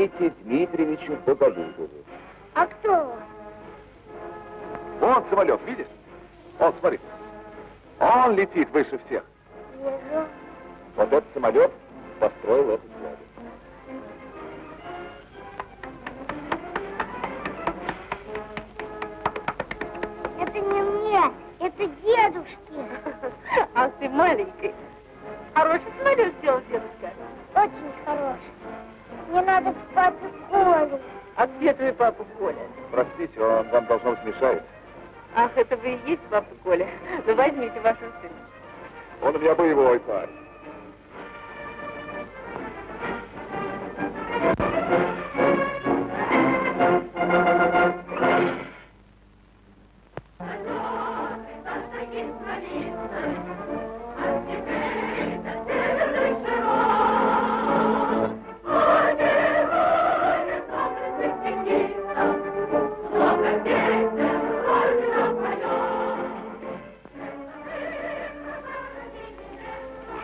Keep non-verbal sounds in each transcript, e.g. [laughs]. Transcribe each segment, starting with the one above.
Никите Дмитриевичу Боголюбову. А кто он? Вон самолет, видишь? Он, смотри. Он летит выше всех. Вижу. Вот этот самолет построил этот меня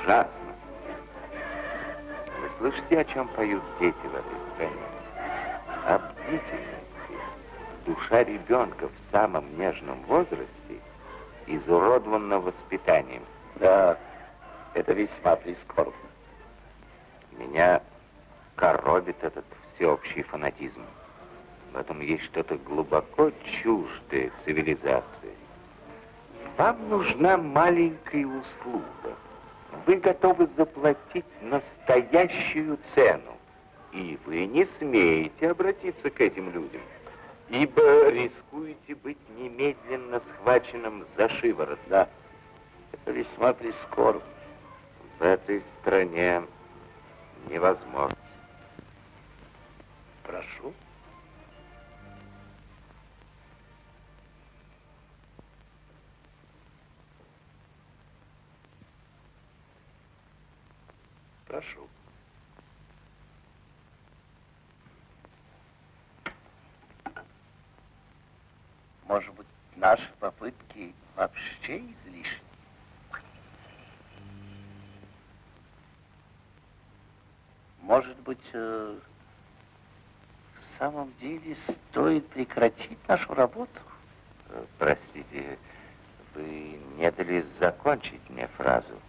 Ужасно. Вы слышите, о чем поют дети в этой стране? Об бдительности. Душа ребенка в самом нежном возрасте изуродована воспитанием. Да, это весьма прискорбно. Меня коробит этот всеобщий фанатизм. В этом есть что-то глубоко чуждое цивилизации. Вам нужна маленькая услуга. Вы готовы заплатить настоящую цену. И вы не смеете обратиться к этим людям, ибо рискуете быть немедленно схваченным за шиворот. Да, это весьма прискорбно. В этой стране невозможно. Прошу. Прошу. Может быть, наши попытки вообще излишни? Может быть, э, в самом деле стоит прекратить нашу работу? Э, Простите, вы не дали закончить мне фразу.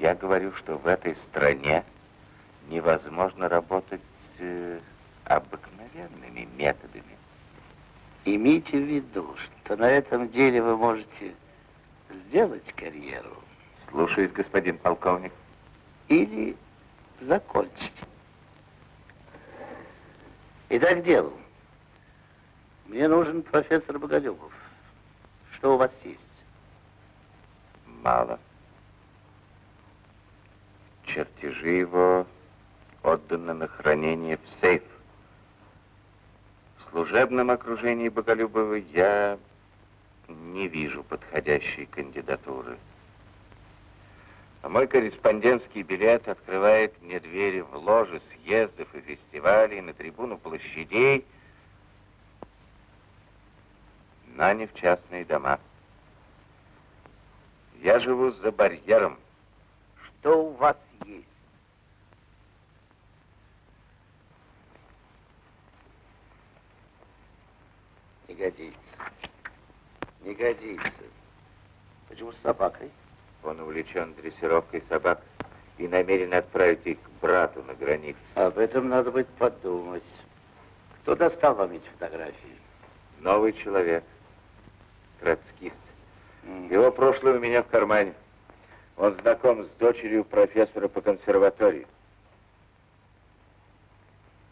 Я говорю, что в этой стране невозможно работать э, обыкновенными методами. Имейте в виду, что на этом деле вы можете сделать карьеру Слушаюсь, господин полковник. или закончить. Итак, делу. Мне нужен профессор Боголюбов. Что у вас есть? Мало. Чертежи его отданы на хранение в сейф. В служебном окружении Боголюбова я не вижу подходящей кандидатуры. А мой корреспондентский билет открывает мне двери в ложи съездов и фестивалей, на трибуну площадей, но не в частные дома. Я живу за барьером. Что у вас есть? Не годится. Не годится. Почему с собакой? Он увлечен дрессировкой собак и намерен отправить их к брату на границу. Об этом надо будет подумать. Кто достал вам эти фотографии? Новый человек. Троцкист. М. Его прошлое у меня в кармане. Он знаком с дочерью профессора по консерватории.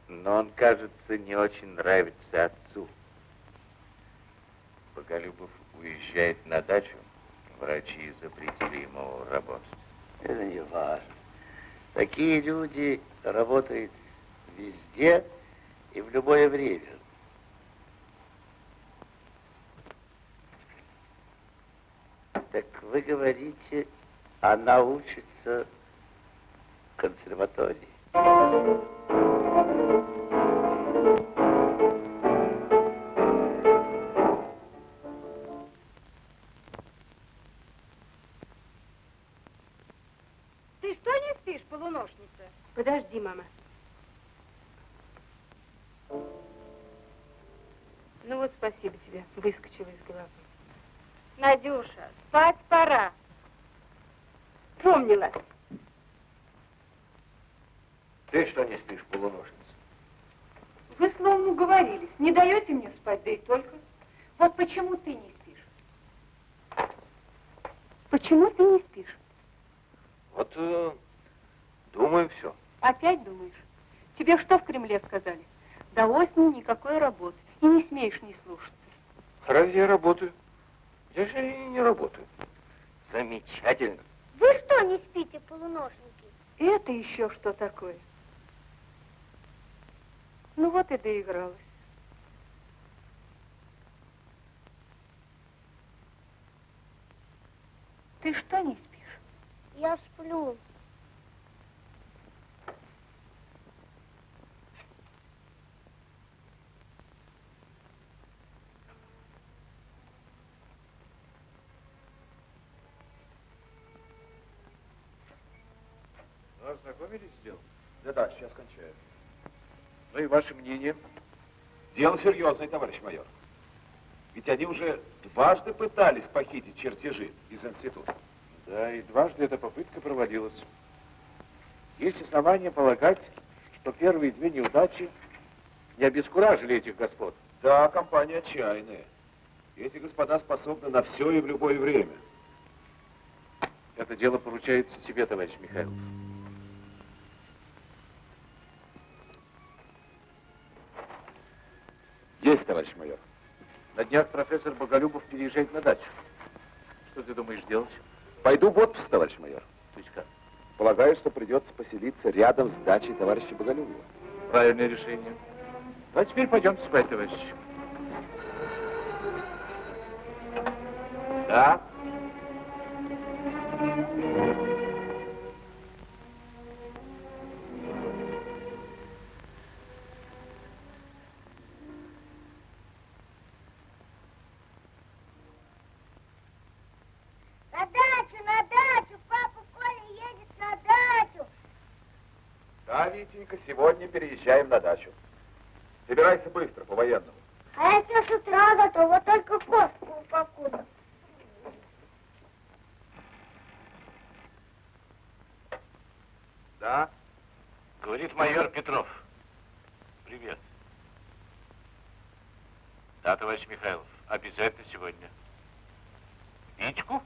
Но он, кажется, не очень нравится отцу. Боголюбов уезжает на дачу. Врачи запретили ему работать. Это не важно. Такие люди работают везде и в любое время. Так вы говорите, она учится в консерватории. Да и только. Вот почему ты не спишь? Почему ты не спишь? Вот э, думаю все. Опять думаешь? Тебе что в Кремле сказали? До осени никакой работы. И не смеешь не слушаться. Разве я работаю? Я же и не работаю. Замечательно. Вы что не спите, полуношники? Это еще что такое? Ну вот и доигралась. Ты что не спишь? Я сплю. Ну, ознакомились с делом? Да-да, сейчас кончаю. Ну и ваше мнение? Дело серьезное, товарищ майор. Ведь они уже дважды пытались похитить чертежи из института. Да, и дважды эта попытка проводилась. Есть основания полагать, что первые две неудачи не обескуражили этих господ. Да, компания отчаянная. Эти господа способны на все и в любое время. Это дело поручается тебе, товарищ Михайлов. Есть, товарищ майор. На днях профессор Боголюбов переезжает на дачу. Что ты думаешь делать? Пойду в отпуск, товарищ майор. То есть как? Полагаю, что придется поселиться рядом с дачей товарища Боголюбова. Правильное решение. А теперь пойдемте спать, товарищи. Да? На переезжаем на дачу. Собирайся быстро, по-военному. А я все с утра готова, только костку упакую. Да? Говорит майор Петров. Привет. Да, товарищ Михайлов, обязательно сегодня. Витьку?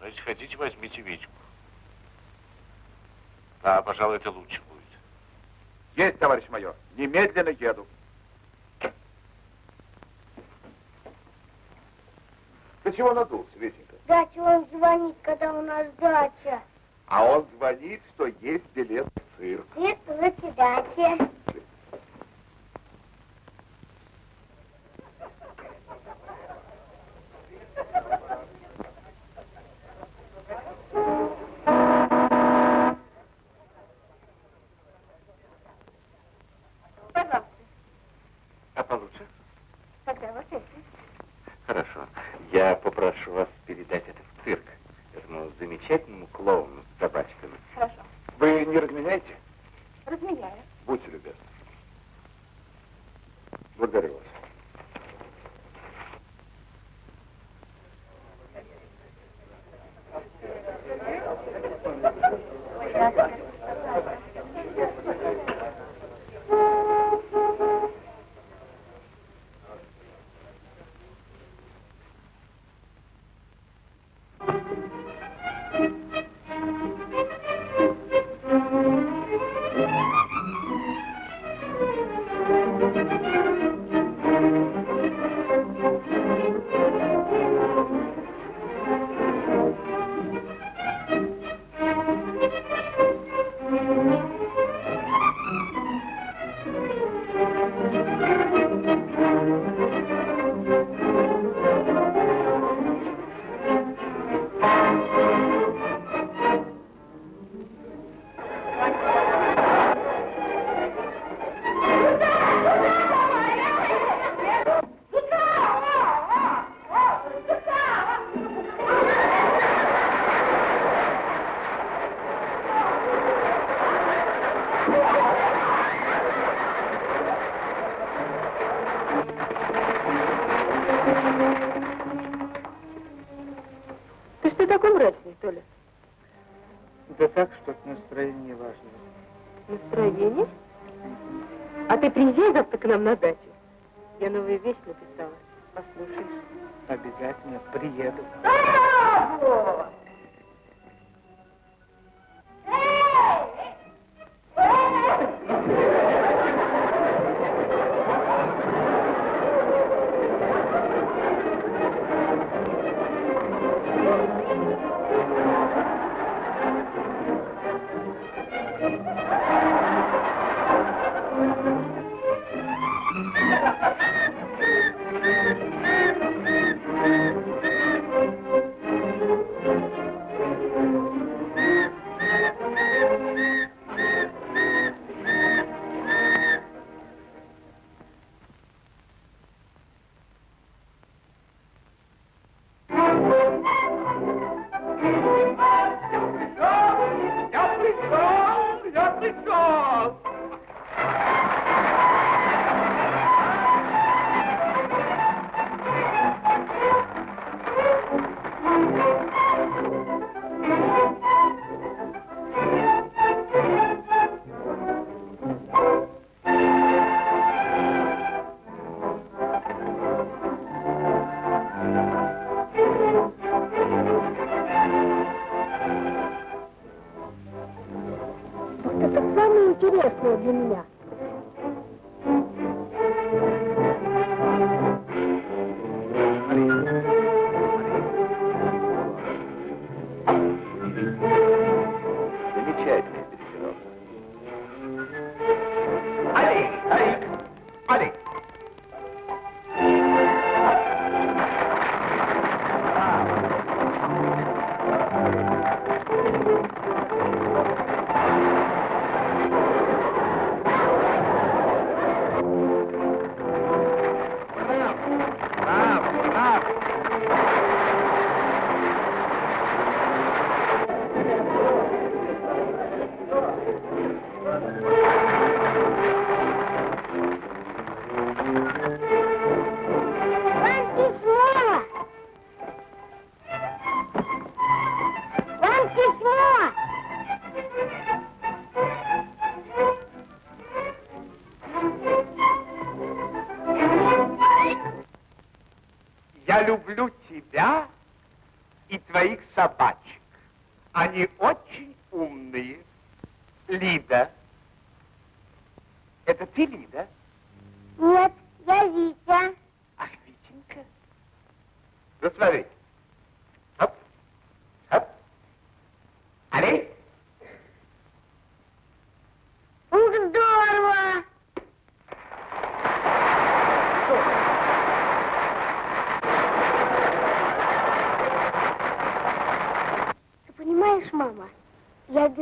Ну, если хотите, возьмите Витьку. Да, пожалуй, это лучше. Есть, товарищ майор. Немедленно еду. Ты чего надулся, Витенька? Дача он звонит, когда у нас дача. А он звонит, что есть билет в цирк. Здравствуйте, дача. Пожалуйста.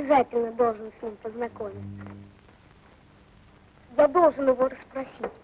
Обязательно должен с ним познакомиться. Я должен его расспросить.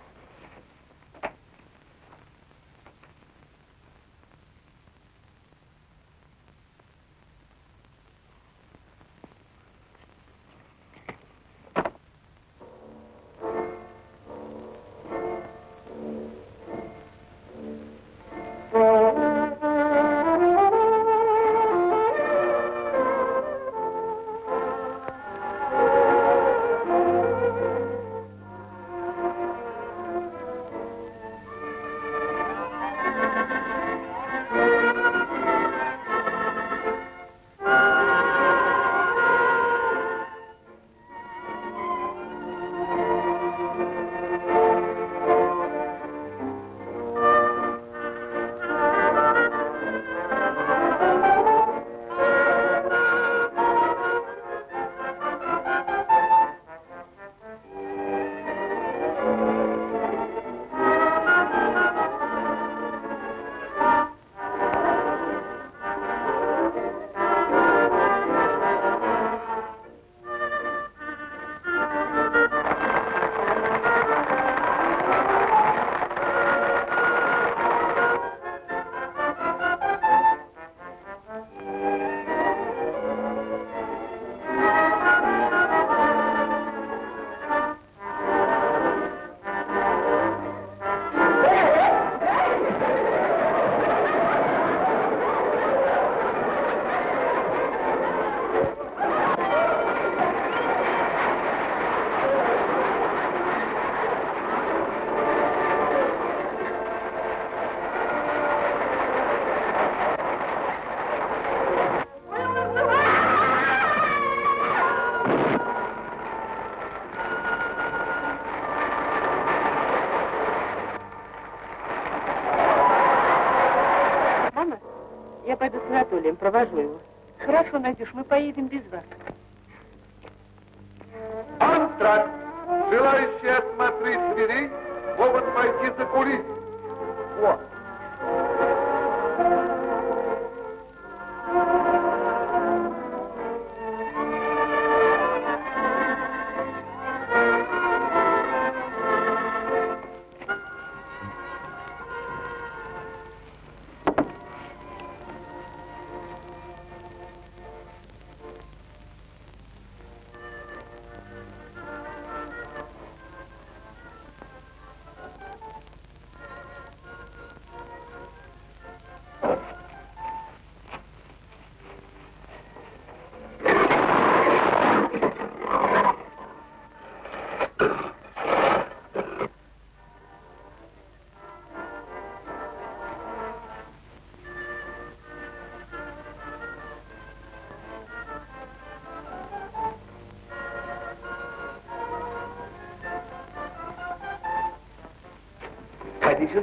Пойду с Анатолием, провожу его. Хорошо, Надюш, мы поедем без вас.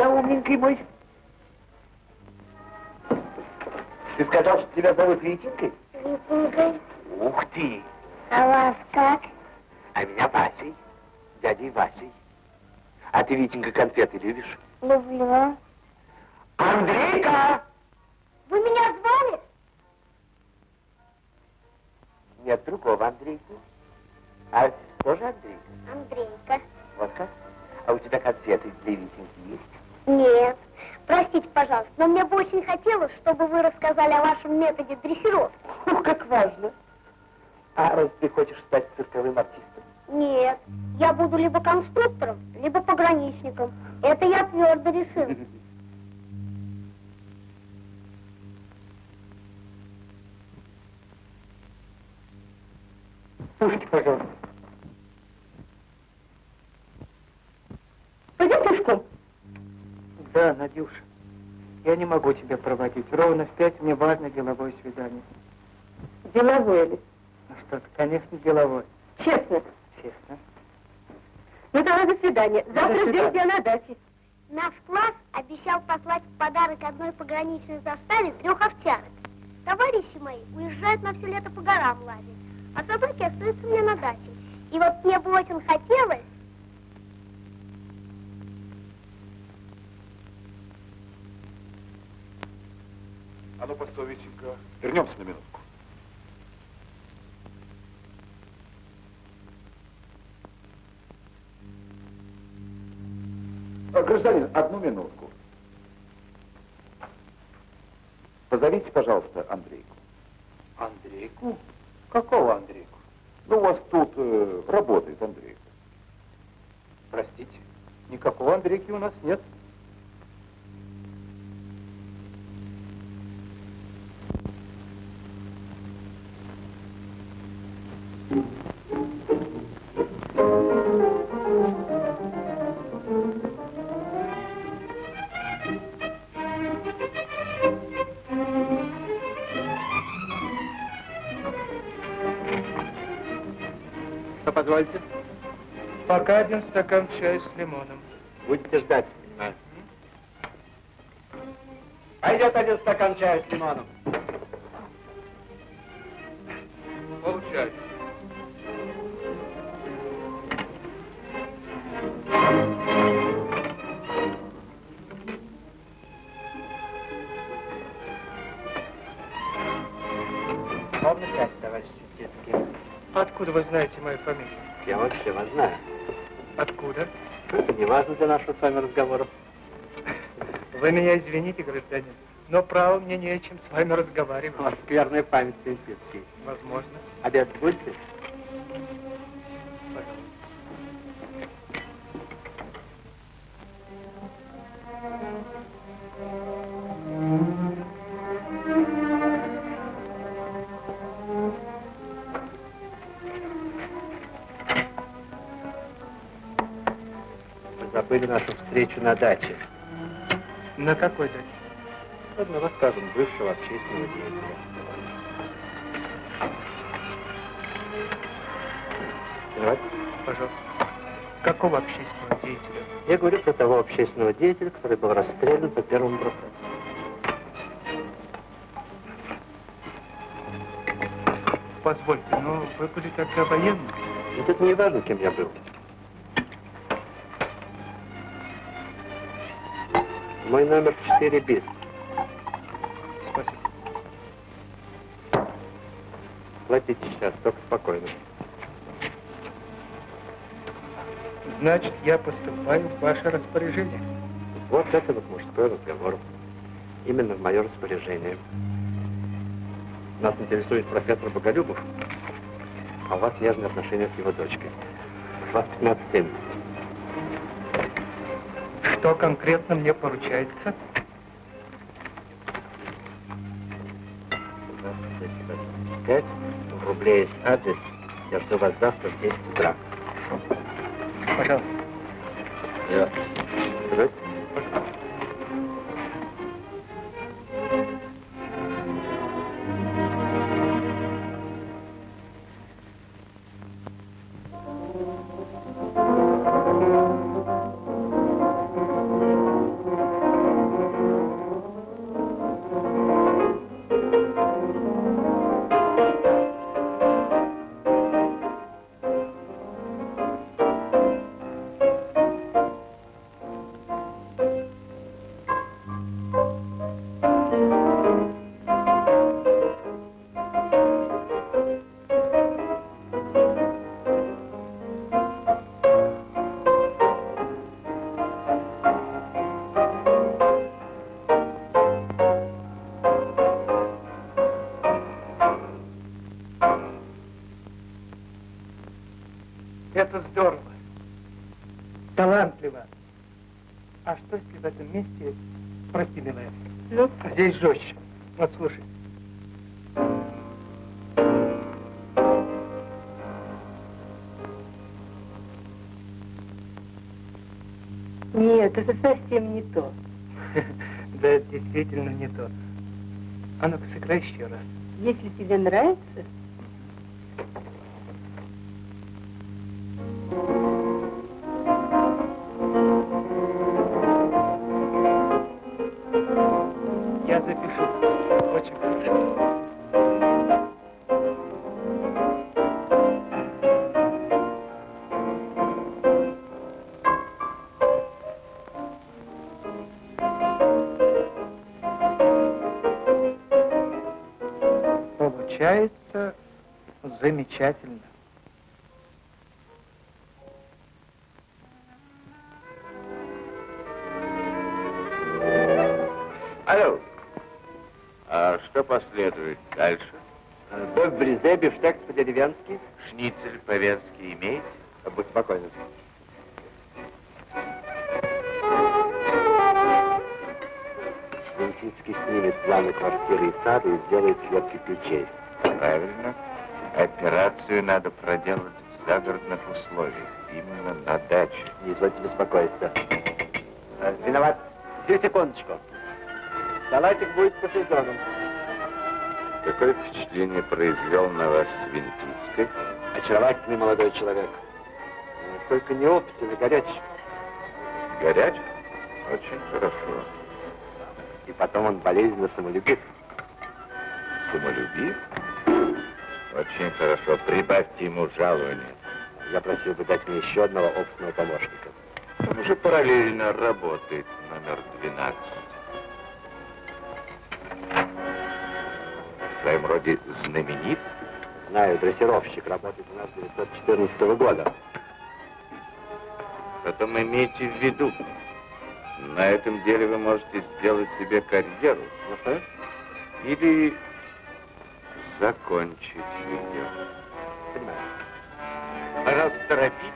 Сюда, умненький мой. Ты сказал, что тебя зовут Витенькой? Витенькой. Ух ты! А вас как? А меня Васей, дядей Васей. А ты, Витенька, конфеты любишь? Люблю. Рассказали о вашем методе дрессировки. Ух, как важно. А раз ты хочешь стать цирковым артистом? Нет. Я буду либо конструктором, либо пограничником. Это я твердо решил. [laughs] Слушайте, пожалуйста. Пойдем пешком. Да, Надюша, я не могу тебя проводить. Ровно в пять мне важно деловое свидание. Деловое ли? Ну что ты, конечно, деловое. Честно. Честно. Ну тогда до свидания. До Завтра свидания. ждем тебя на даче. Наш класс обещал послать в подарок одной пограничной заставе трех овчарок. Товарищи мои уезжают на все лето по горам лазить, а собаки остаются мне на даче. И вот мне бы очень хотелось... А ну, постой, Витенька. Вернемся на минутку. А, Гражданин, одну минутку. Позовите, пожалуйста, Андрейку. Андрейку? Какого Андрейку? Ну, у вас тут э, работает Андрейка. Простите, никакого Андрейки у нас нет. Один стакан чая с лимоном. Будете ждать. Пойдет один стакан чая с лимоном. Получай. Пять, товарищ Светецкий. Откуда вы знаете мою фамилию? Я вообще вас знаю. Важно для нашего с вами разговора. Вы меня извините, гражданин, но право мне не о чем с вами У разговаривать. вас скверная память, Светецкий. Возможно. Обед будете? нашу встречу на даче. На какой даче? Одного скажем, бывшего общественного деятеля. Давайте. Пожалуйста. Какого общественного деятеля? Я говорю про того общественного деятеля, который был расстрелян по первому процессу. Позвольте, но вы были тогда военным? Ну, Это не важно, кем я был. Мой номер 4 бит. Спасибо. Платите сейчас, только спокойно. Значит, я поступаю в ваше распоряжение. Вот это вот мужской разговор. Именно в мое распоряжение. Нас интересует профессор Боголюбов, а у вас нежные отношения с его дочкой. Вас 15 лет. Что конкретно мне поручается? Пять рублей есть адрес. Я жду вас завтра в 10 утра. Пожалуйста. Здравствуйте. Вот слушай. нет, это совсем не то. [laughs] Да, это действительно не то. А ну-ка, сыграй еще раз. Если тебе нравится, Получается замечательно. Алло. А что последует дальше? Бог в брезе, бифштекс по-деревенски. Шницель по-венски имеете? Будь спокойны. Венсицкий снимет планы квартиры и сада и сделает съемки ключей. Правильно. Операцию надо проделать в загородных условиях. Именно на даче. Не извольте беспокоиться. Э, Виноват. Две секундочку. Салатик будет по сезонам. Какое впечатление произвел на вас Свинтицкий? Очаровательный молодой человек. Э, Только неопытен и горячий. Горяч? Очень хорошо. И потом он болезненно самолюбив. Самолюбив? Очень хорошо. Прибавьте ему жалование. Я просил бы дать мне еще одного опытного помощника. Он уже параллельно работает номер 12. В своем роде знаменит. Знаю, дрессировщик, работает у нас с 1914 года. Потом имейте в виду, на этом деле вы можете сделать себе карьеру. Ну что? Или закончить ее. Понимаю. Пожалуйста, торопитесь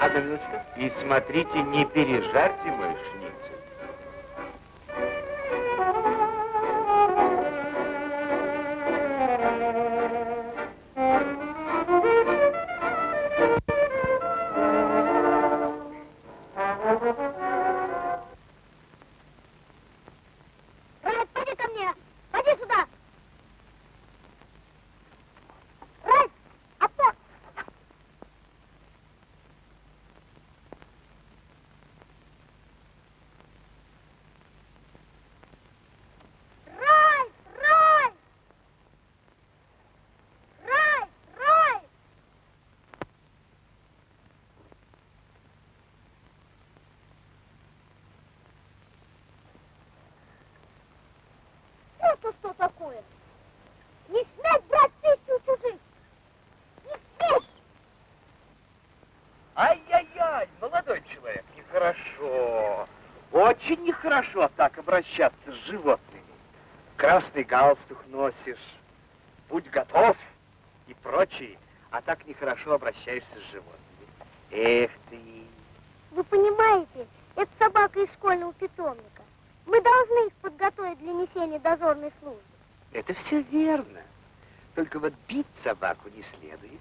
Одна минуточку. и смотрите, не пережарьте мой нехорошо так обращаться с животными. Красный галстук носишь, будь готов и прочее, а так нехорошо обращаешься с животными. Эх ты! Вы понимаете, это собака из школьного питомника. Мы должны их подготовить для несения дозорной службы. Это все верно. Только вот бить собаку не следует.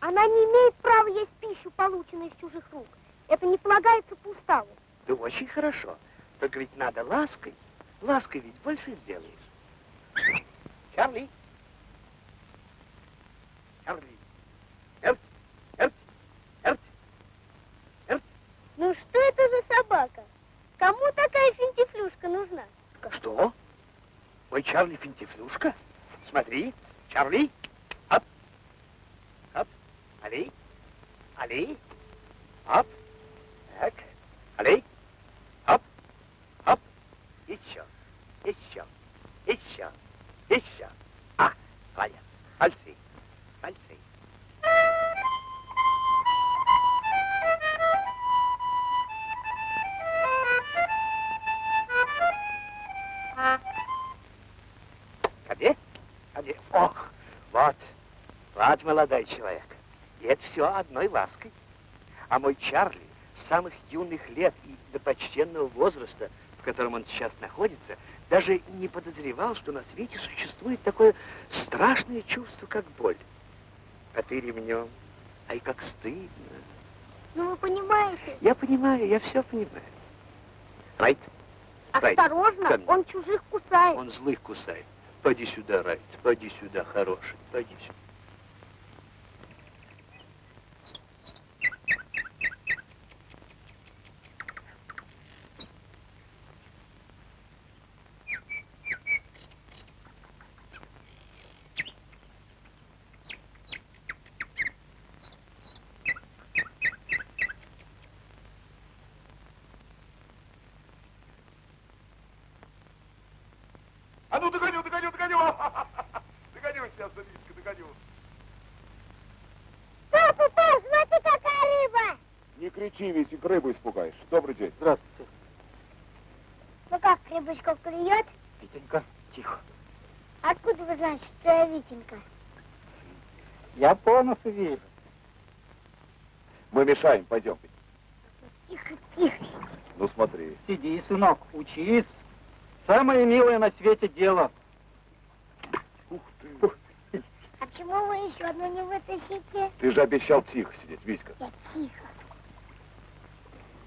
Она не имеет права есть пищу, полученную из чужих рук. Это не полагается по уставу. Да очень хорошо. Только ведь надо лаской. Лаской ведь больше сделаешь. Чарли. Чарли. Эрт. Эрт. Эрт. Эрт. Ну что это за собака? Кому такая финтифлюшка нужна? Что? Мой Чарли финтифлюшка? Смотри, Чарли. Ап. Ап. Али. Али. Ап. Так. Али. Еще. Еще. Еще. Еще. А, Валя. Пальцы. Пальцы. Где? Где? Ох, вот. Вот, молодой человек. И это все одной лаской. А мой Чарли с самых юных лет и до почтенного возраста, котором он сейчас находится, даже не подозревал, что на свете существует такое страшное чувство, как боль. А ты ремнем. Ай, как стыдно. Ну, вы понимаете, Я понимаю, я все понимаю. Райт, Райт, осторожно, он чужих кусает. он злых кусает. Поди сюда, Райт, поди сюда, хороший, поди сюда. А ну, догоню, догоню, догоню! Догоню сейчас, Даничка, догоню. Папа, папа, смотри, какая рыба! Не кричи, Витик, рыбу испугаешь. Добрый день. Здравствуйте. Ну как, рыбочка клюет? Витенька, тихо. Откуда вы знаете, что я Витенька? Я носу вижу. Мы мешаем, пойдем. Тихо, тихо. Ну смотри. Сиди, сынок, учись. Самое милое на свете дело. Ух ты. А почему вы еще одну не вытащите? Ты же обещал тихо сидеть, Витька. Я тихо.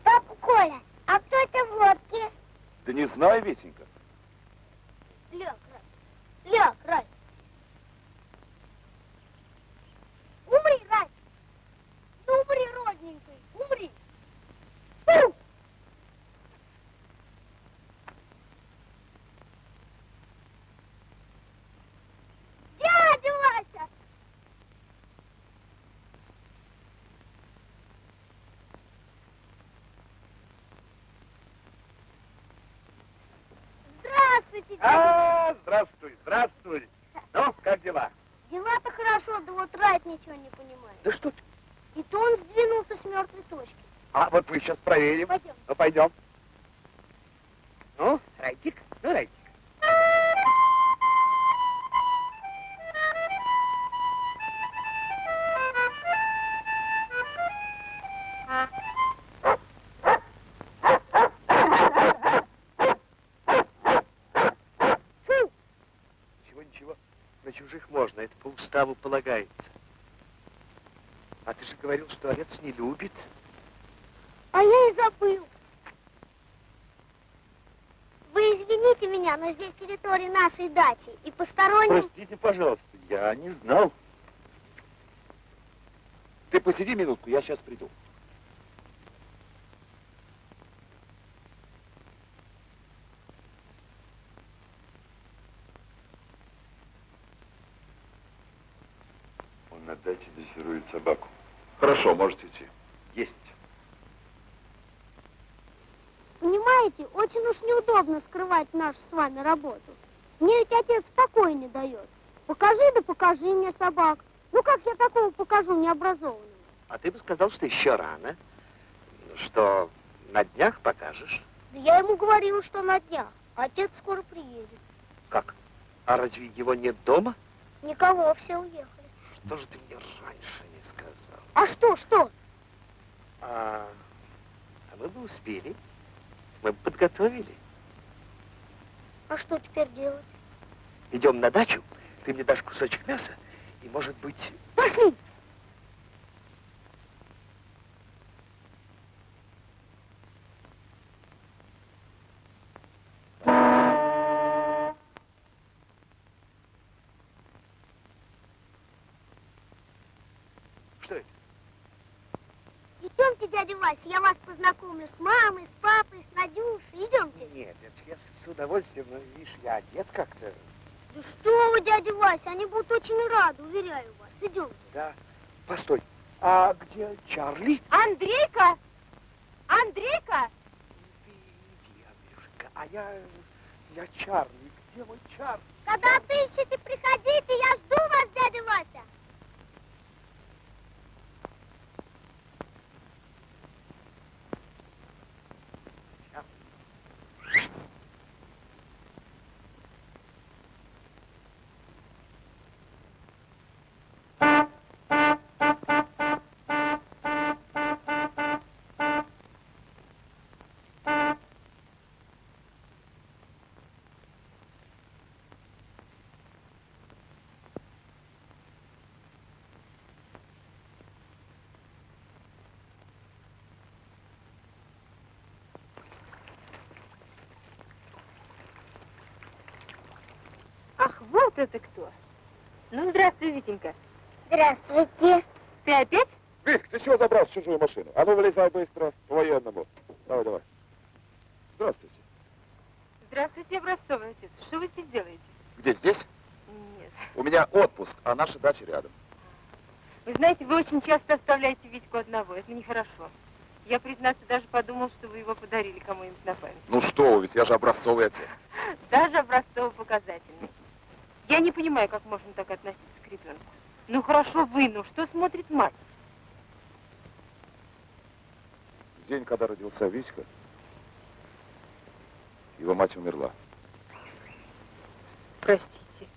Папа Коля, а кто это в лодке? Да не знаю, Витенька. Лег, Рай. Лег, Рай. Умри, Рай. Ну, умри, родненький, умри. Фу! Дядя Вася! Здравствуйте, дядя. А, здравствуй, здравствуй. Ну, как дела? Дела-то хорошо, да вот Райт ничего не понимает. Да что ты? И то он сдвинулся с мертвой точки. А вот мы сейчас проверим. Пойдем. Ну, пойдем. Ну, Райтик, ну, Райтик. Полагается. А ты же говорил, что овец не любит. А я и забыл. Вы извините меня, но здесь территория нашей дачи. И посторонним... Простите, пожалуйста, я не знал. Ты посиди минутку, я сейчас приду. Он на даче дрессирует собаку. Хорошо, можете идти. Есть. Понимаете, очень уж неудобно скрывать нашу с вами работу. Мне ведь отец покоя не дает. Покажи да покажи мне собак. Ну как я такого покажу необразованному? А ты бы сказал, что еще рано. Что на днях покажешь. Да я ему говорила, что на днях. Отец скоро приедет. Как? А разве его нет дома? Никого, все уехали. Что же ты мне раньше? А что, что? А, а мы бы успели. Мы бы подготовили. А что теперь делать? Идем на дачу, ты мне дашь кусочек мяса, и, может быть... Пошли! Что это? Идемте, дядя Вася, я вас познакомлю с мамой, с папой, с Надюшей. Идемте. Нет, это я с- удовольствием, но, видишь, я одет как-то. Да что вы, дядя Вася, они будут очень рады, уверяю вас. Идемте. Да. Постой, а где Чарли? Андрейка! Андрейка! Иди, Андрюшка, а я... я Чарли. Где мой Чарли? Когда отыщете, приходите, я жду вас, дядя Вася. Вот это кто! Ну, здравствуй, Витенька. Здравствуйте. Ты опять? Вик, ты чего забрал в чужую машину? А ну вылезай быстро, по-военному. Давай, давай. Здравствуйте. Здравствуйте, Образцовый отец. Что вы здесь делаете? Где здесь? Нет. У меня отпуск, а наша дача рядом. Вы знаете, вы очень часто оставляете Витьку одного. Это нехорошо. Я, признаться, даже подумал, что вы его подарили кому-нибудь на память. Ну что вы, ведь я же образцовый отец. Даже образцово-показательный. Я не понимаю, как можно так относиться к ребенку. Ну хорошо вы, ну что смотрит мать? В день, когда родился Витька, его мать умерла. Простите.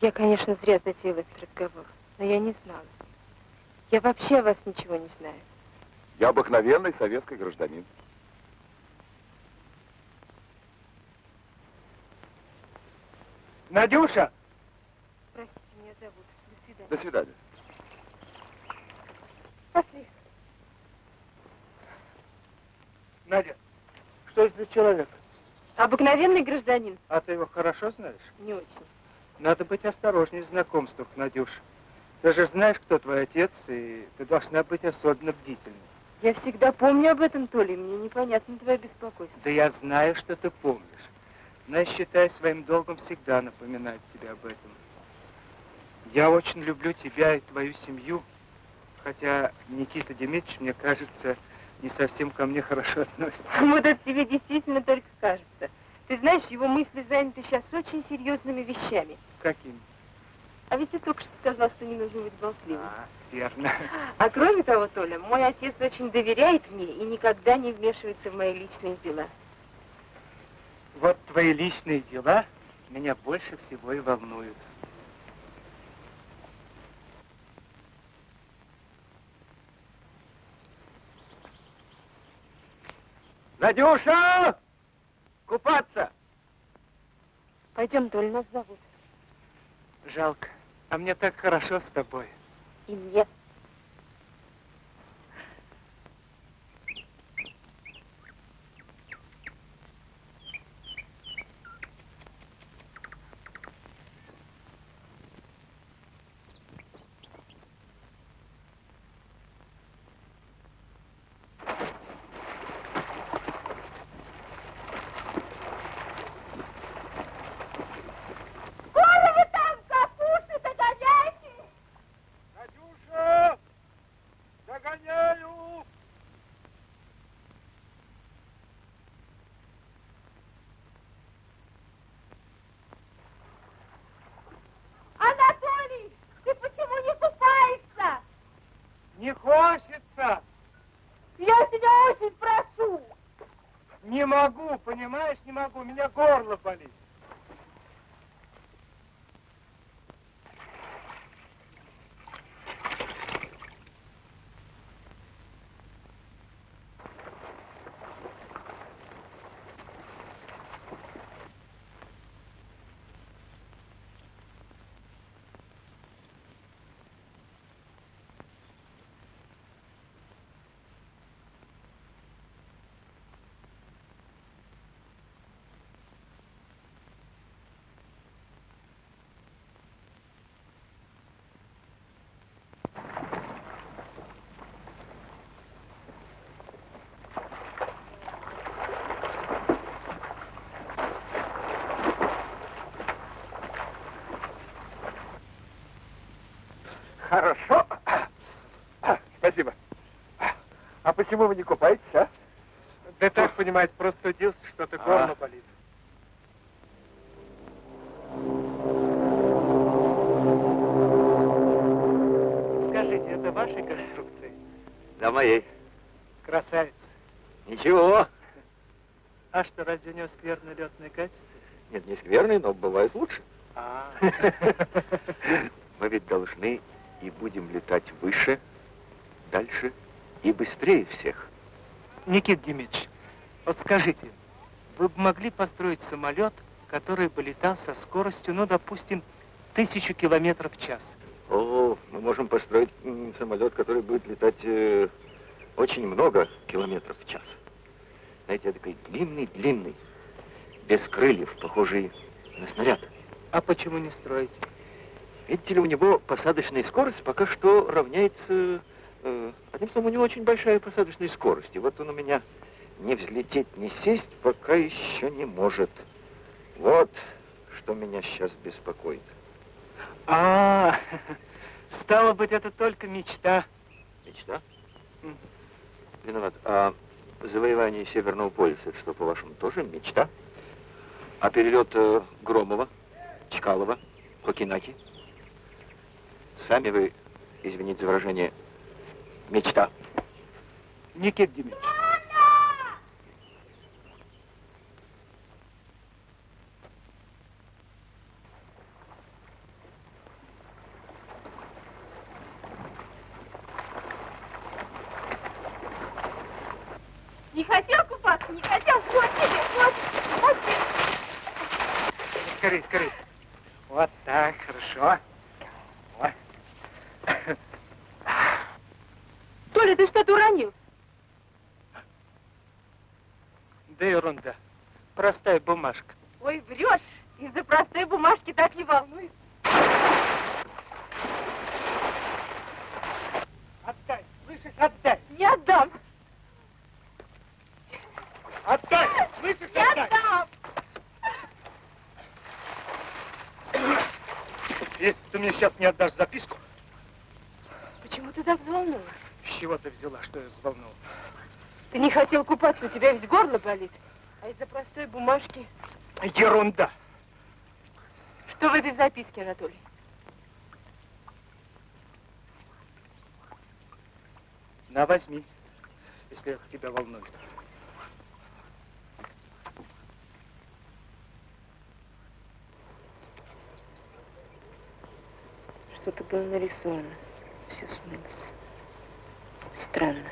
Я, конечно, зря затеяла этот разговор, но я не знала. Я вообще о вас ничего не знаю. Я обыкновенный советский гражданин. Надюша! Простите, меня зовут. До свидания. До свидания. Пошли. Надя, что это за человек? Обыкновенный гражданин. А ты его хорошо знаешь? Не очень. Надо быть осторожней в знакомствах, Надюша. Ты же знаешь, кто твой отец, и ты должна быть особенно бдительной. Я всегда помню об этом, Толя, и мне непонятно твое беспокойство. Да я знаю, что ты помнишь. Но я считаю своим долгом всегда напоминать тебе об этом. Я очень люблю тебя и твою семью, хотя Никита Дмитриевич, мне кажется, не совсем ко мне хорошо относится. [laughs] Вот это тебе действительно только кажется. Ты знаешь, его мысли заняты сейчас очень серьезными вещами. Каким? А ведь ты только что сказал, что не нужно быть болтливым. А, верно. А кроме того, Толя, мой отец очень доверяет мне и никогда не вмешивается в мои личные дела. Вот твои личные дела меня больше всего и волнуют. Надюша! Купаться! Пойдем, Толя, нас зовут. Жалко. А мне так хорошо с тобой. И мне. Хорошо. Спасибо. А почему вы не купаетесь, а? Да так, понимаете, просто удился, что-то А. горло болит. Скажите, это вашей конструкции? Да, моей. Красавица. Ничего. А что, разве у него скверное летное качество? Нет, не скверный, но бывает лучше. А. [laughs] Мы ведь должны и будем летать выше, дальше и быстрее всех. Никит Дмитриевич, вот скажите, вы бы могли построить самолет, который бы летал со скоростью, ну, допустим, тысячу километров в час? О, мы можем построить самолет, который будет летать э, очень много километров в час. Знаете, такой длинный-длинный, без крыльев, похожий на снаряд. А почему не строите? Видите ли, у него посадочная скорость пока что равняется... э, одним словом, у него очень большая посадочная скорость. И вот он у меня не взлететь, не сесть пока еще не может. Вот что меня сейчас беспокоит. А, стало быть, это только мечта. Мечта? Виноват. А завоевание Северного полюса, что, по-вашему, тоже мечта? А перелет э, Громова, Чкалова, Кокинаки? Сами вы, извините за выражение, мечта. Никит Дмитриевич. Не хотел купаться, не хотел. Вот тебе, вот, вот тебе. Скорей, скорей. Вот так, хорошо. Вот. Толя, ты что-то уронил? Да ерунда. Простая бумажка. Ой, врешь. Из-за простой бумажки так не волнуйся. Отдай, слышишь, отдай. Не отдам. Отдай, слышишь, Не отдам. Если ты мне сейчас не отдашь записку, Почему ты так взволнован? с чего ты взяла, что я взволнован? Ты не купаться, у тебя ведь горло болит. А из-за простой бумажки... Ерунда. Что в этой записке, Анатолий? На, возьми, если это тебя волнует. Что-то было нарисовано. Все смылось. Странно.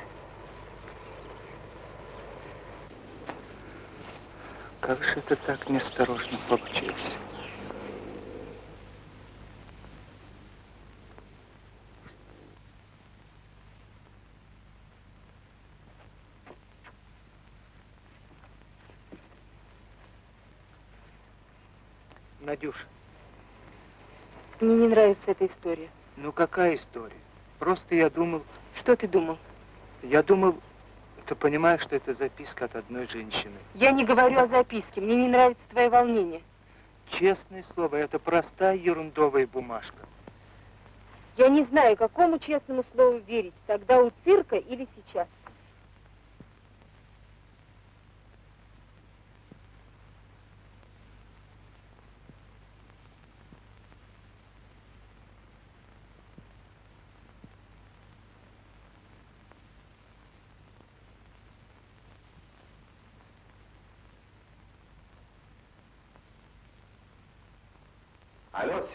Как же это так неосторожно получилось? Надюш, Мне не нравится эта история. ну какая история? Просто я думал, Что ты думал? я думал, ты понимаешь, что это записка от одной женщины. Я не говорю о записке. Мне не нравится твое волнение. Честное слово, это простая ерундовая бумажка. Я не знаю, какому честному слову верить. Тогда у цирка или сейчас.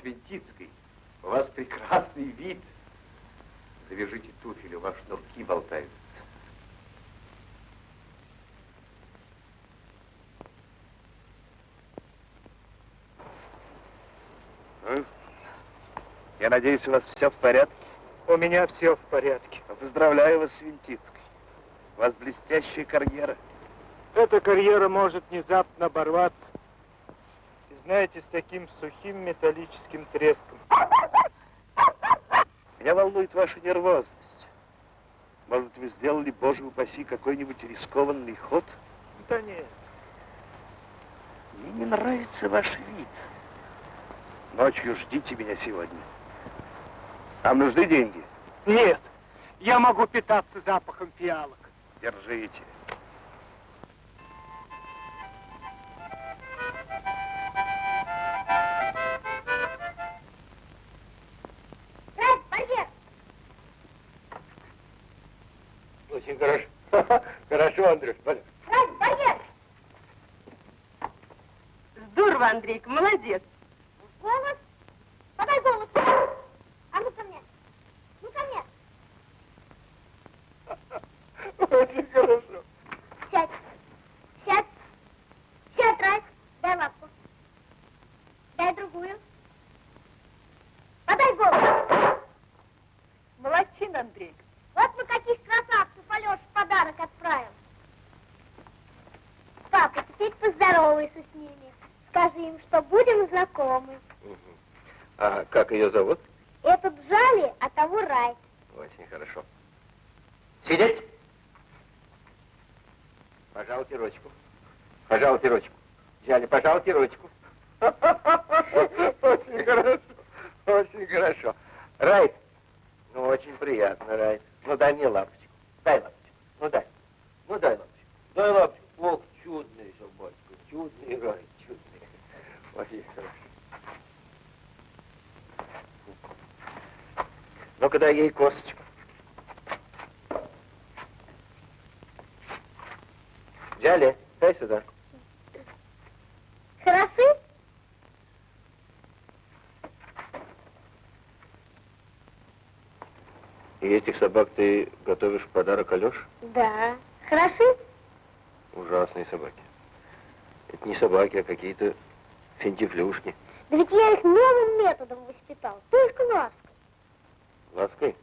Алло, Свинтицкий, у вас прекрасный вид. Завяжите туфель, у вас шнурки болтаются. Ну, Я надеюсь, у вас все в порядке? У меня все в порядке. Поздравляю вас, Свинтицкий. У вас блестящая карьера. Эта карьера может внезапно оборваться. Знаете, с таким сухим металлическим треском. Меня волнует ваша нервозность. Может, вы сделали, боже упаси, какой-нибудь рискованный ход? Да нет. Мне не нравится ваш вид. Ночью ждите меня сегодня. Вам нужны деньги? Нет. Я могу питаться запахом фиалок. Держите. Поздоровайся с ними. Скажи им, что будем знакомы. Мгм. А как ее зовут? Этот Джали, а того Райк. Очень хорошо. Сидеть. Пожалуйте ручку. Пожалуйте ручку. Джали, пожалуйте ручку. [laughs] Очень хорошо. Очень хорошо. Райт. Ну, очень приятно, Райт. Ну, дай мне лапочку. Дай лапочку. Ну, дай. Ну, дай лапочку. Дай лапочку. Ох, чудный Чудный Райт. Чудный. Очень хорошо. Ну-ка, дай ей косточку. Джали, дай сюда. Хороши? И этих собак ты готовишь в подарок Алёше? Да. Хороши? Ужасные собаки. Это не собаки, а какие-то финтифлюшки. Да ведь я их новым методом воспитал. Только лаской. Лаской.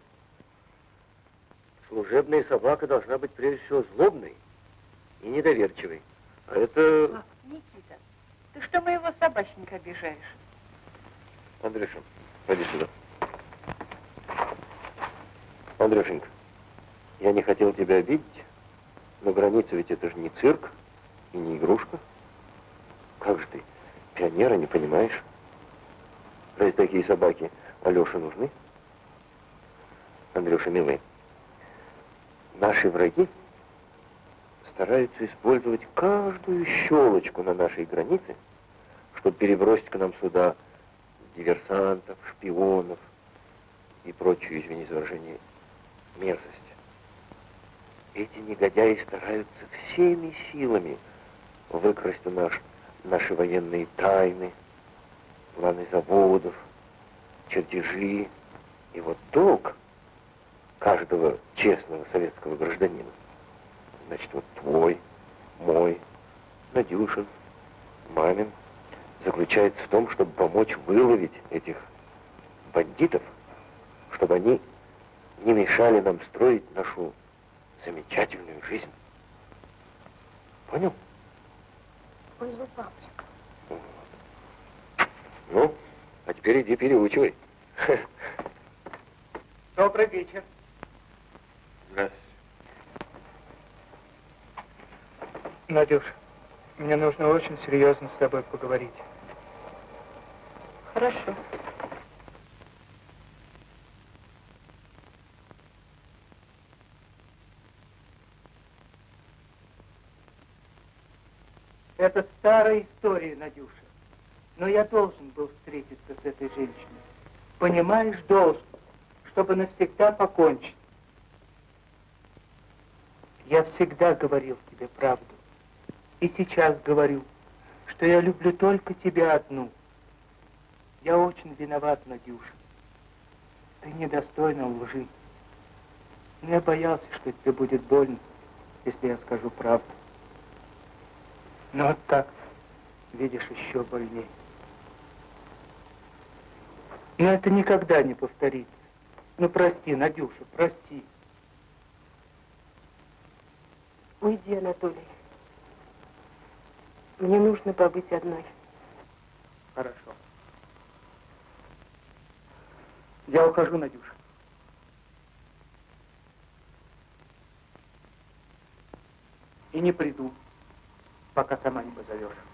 Служебная собака должна быть прежде всего злобной и недоверчивой. А это... Пап, Никита, ты что моего собачника обижаешь? Андрюша, пойди сюда. Андрюшенька, я не хотел тебя обидеть, но граница ведь это же не цирк и не игрушка. Как же ты, пионера, не понимаешь? Разве такие собаки Алёше нужны? Андрюша, милый, наши враги стараются использовать каждую щелочку на нашей границе, чтобы перебросить к нам сюда диверсантов, шпионов и прочую, извини за выражение, мерзость. Эти негодяи стараются всеми силами выкрасть у нас наши военные тайны, планы заводов, чертежи. И вот долг каждого честного советского гражданина, значит, вот твой, мой, Надюшин, мамин, заключается в том, чтобы помочь выловить этих бандитов, чтобы они не мешали нам строить нашу замечательную жизнь. Понял? Понял, папочка. Ну, а теперь иди переучивай. [laughs] Добрый вечер. Здравствуйте. Надюш, мне нужно очень серьезно с тобой поговорить. Хорошо. Это старая история, Надюша. Но я должен был встретиться с этой женщиной. Понимаешь, должен, чтобы навсегда покончить. Я всегда говорил тебе правду. И сейчас говорю, что я люблю только тебя одну. Я очень виноват, Надюша. Ты недостойна лжи. Но я боялся, что тебе будет больно, если я скажу правду. Но вот так, видишь, еще больнее. Но это никогда не повторится. Ну, прости, Надюша, прости. Уйди, Анатолий. Мне нужно побыть одной. Хорошо. Я ухожу, Надюша. И не приду, пока сама не позовешь.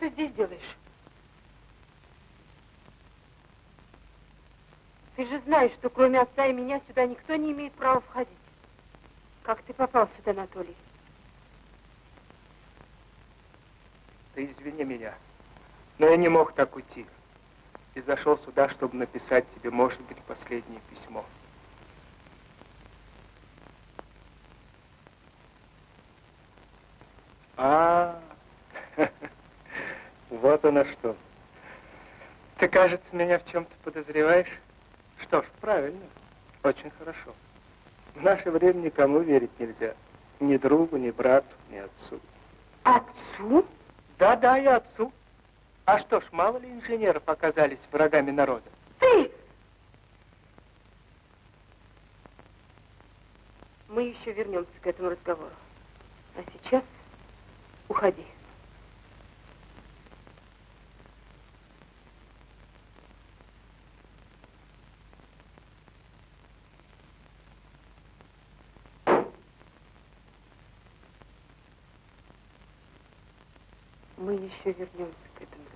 Ты здесь делаешь? Ты же знаешь, что кроме отца и меня сюда никто не имеет права входить. Как ты попал сюда, Анатолий? Ты извини меня, но я не мог так уйти. И зашел сюда, чтобы написать тебе, может быть, последнее письмо. А, вот оно что. Ты, кажется, меня в чем-то подозреваешь? Что ж, правильно. Очень хорошо. В наше время никому верить нельзя. Ни другу, ни брату, ни отцу. Отцу? Да-да, и отцу. А что ж, мало ли инженеров оказались врагами народа? Ты! Мы еще вернемся к этому разговору. А сейчас уходи. Мы еще вернемся к этому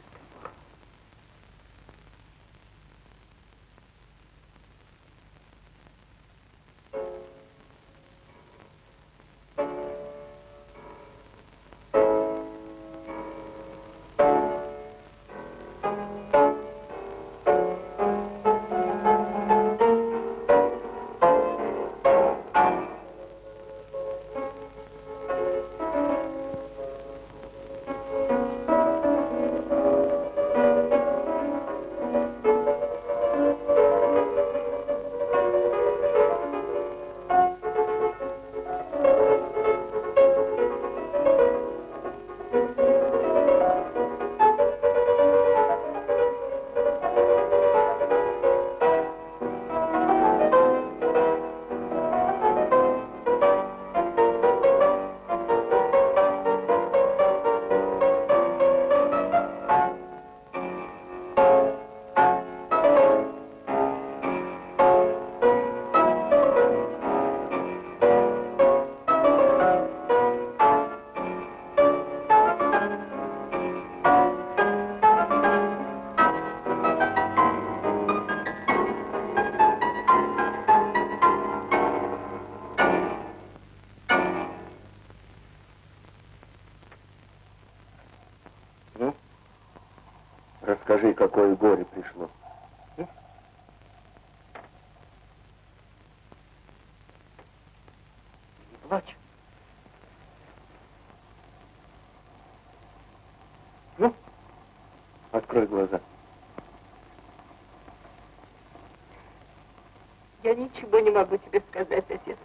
не могу тебе сказать, отец.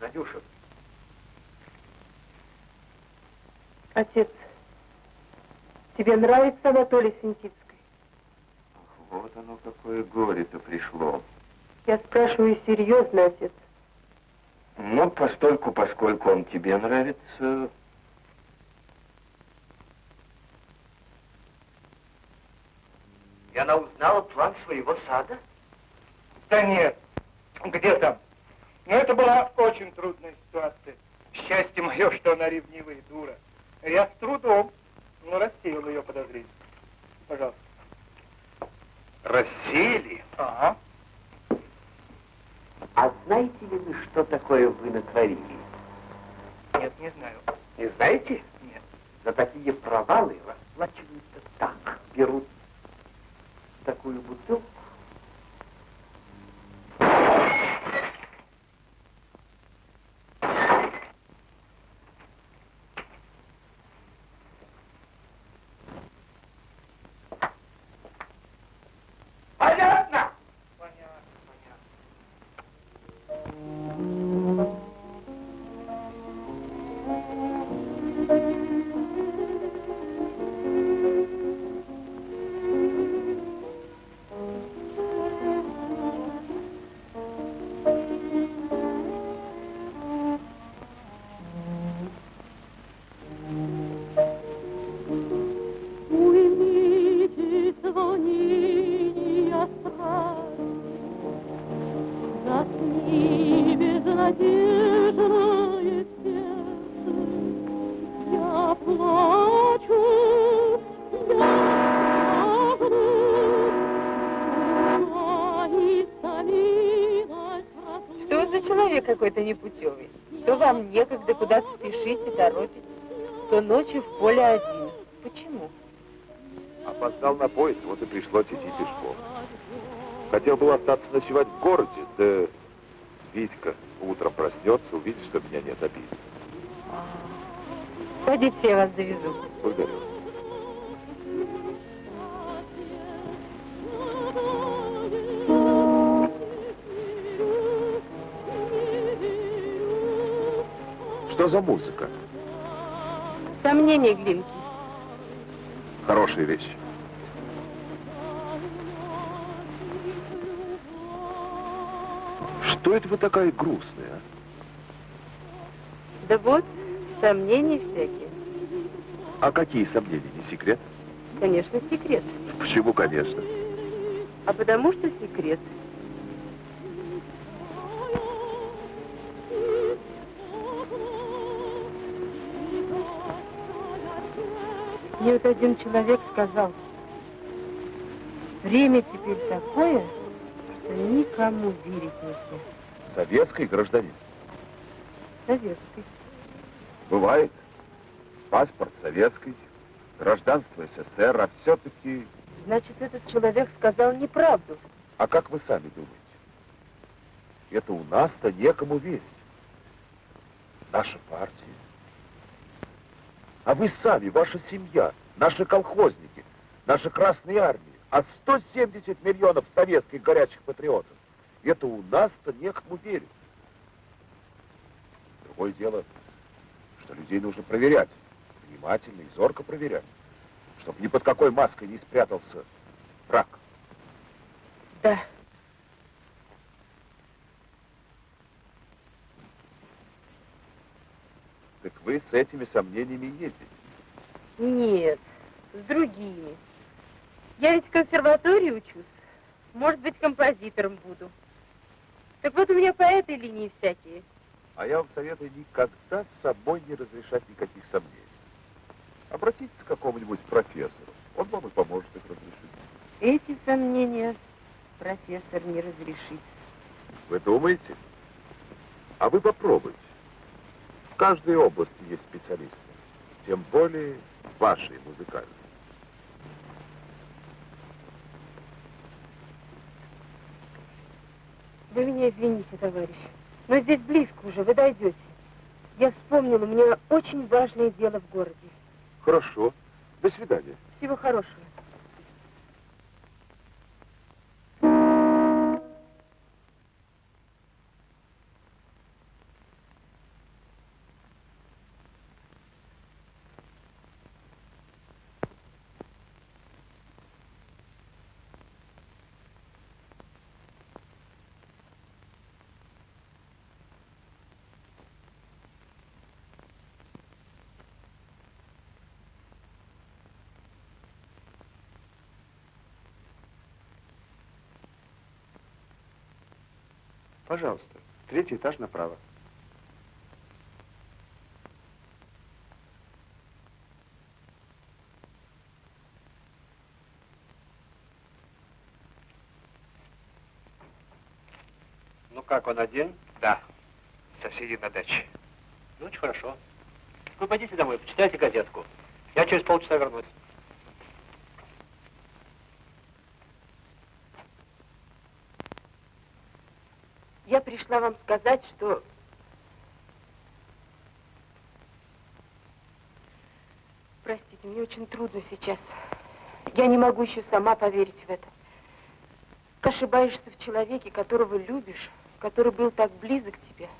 Надюша, Отец, тебе нравится Анатолий Синтицкий? Вот оно какое горе-то пришло. Я спрашиваю серьезно, отец. Ну, постольку, поскольку он тебе нравится... И она узнала план своего сада? Да нет, где там? Но это была очень трудная ситуация. Счастье мое, что она ревнивая дура. Я с трудом, но рассеял ее подозрение. Пожалуйста. Рассеяли? Ага. А знаете ли вы, что такое вы натворили? Нет, не знаю. Не знаете? Нет. За такие провалы расплачиваются так. Берут такую бутылку, непутевый? То вам некогда куда-то спешить и торопить, то ночью в поле один. Почему? Опоздал на поезд, вот и пришлось идти пешком. Хотел был остаться ночевать в городе, да Витька утром проснется, увидит, что меня нет обиды. Садитесь, я вас завезу. Благодарю. Что за музыка? Сомнения, Глинки. Хорошая вещь. Что это вы такая грустная, а? Да вот, сомнения всякие. А какие сомнения, не секрет? Конечно, секрет. Почему, конечно? А потому что секрет. Мне вот один человек сказал, время теперь такое, что никому верить нельзя. Советский гражданин. Советский. Бывает. Паспорт советский, гражданство СССР, а все-таки... Значит, этот человек сказал неправду. А как вы сами думаете? Это у нас-то некому верить. Наша партия. А вы сами, ваша семья, наши колхозники, наши красные армии, а 170 миллионов советских горячих патриотов. Это у нас-то некому верить. Другое дело, что людей нужно проверять. Внимательно и зорко проверять. Чтобы ни под какой маской не спрятался враг. Да. Так вы с этими сомнениями ездите. Нет, с другими. Я ведь в консерватории учусь. Может быть, композитором буду. Так вот у меня по этой линии всякие. А я вам советую никогда с собой не разрешать никаких сомнений. Обратитесь к какому-нибудь профессору. Он вам и поможет их разрешить. Эти сомнения профессор не разрешит. Вы думаете? А вы попробуйте. В каждой области есть специалисты. Тем более вашей музыкальной. Вы меня извините, товарищ, но здесь близко уже, вы дойдете. Я вспомнила, у меня очень важное дело в городе. Хорошо. До свидания. Всего хорошего. Пожалуйста. Третий этаж направо. Ну как, он один? Да, соседи на даче. Ну, очень хорошо. Вы пойдите домой, почитайте газетку. Я через полчаса вернусь. Я пришла вам сказать, что... Простите, мне очень трудно сейчас. Я не могу еще сама поверить в это. Ошибаешься в человеке, которого любишь, который был так близок тебе.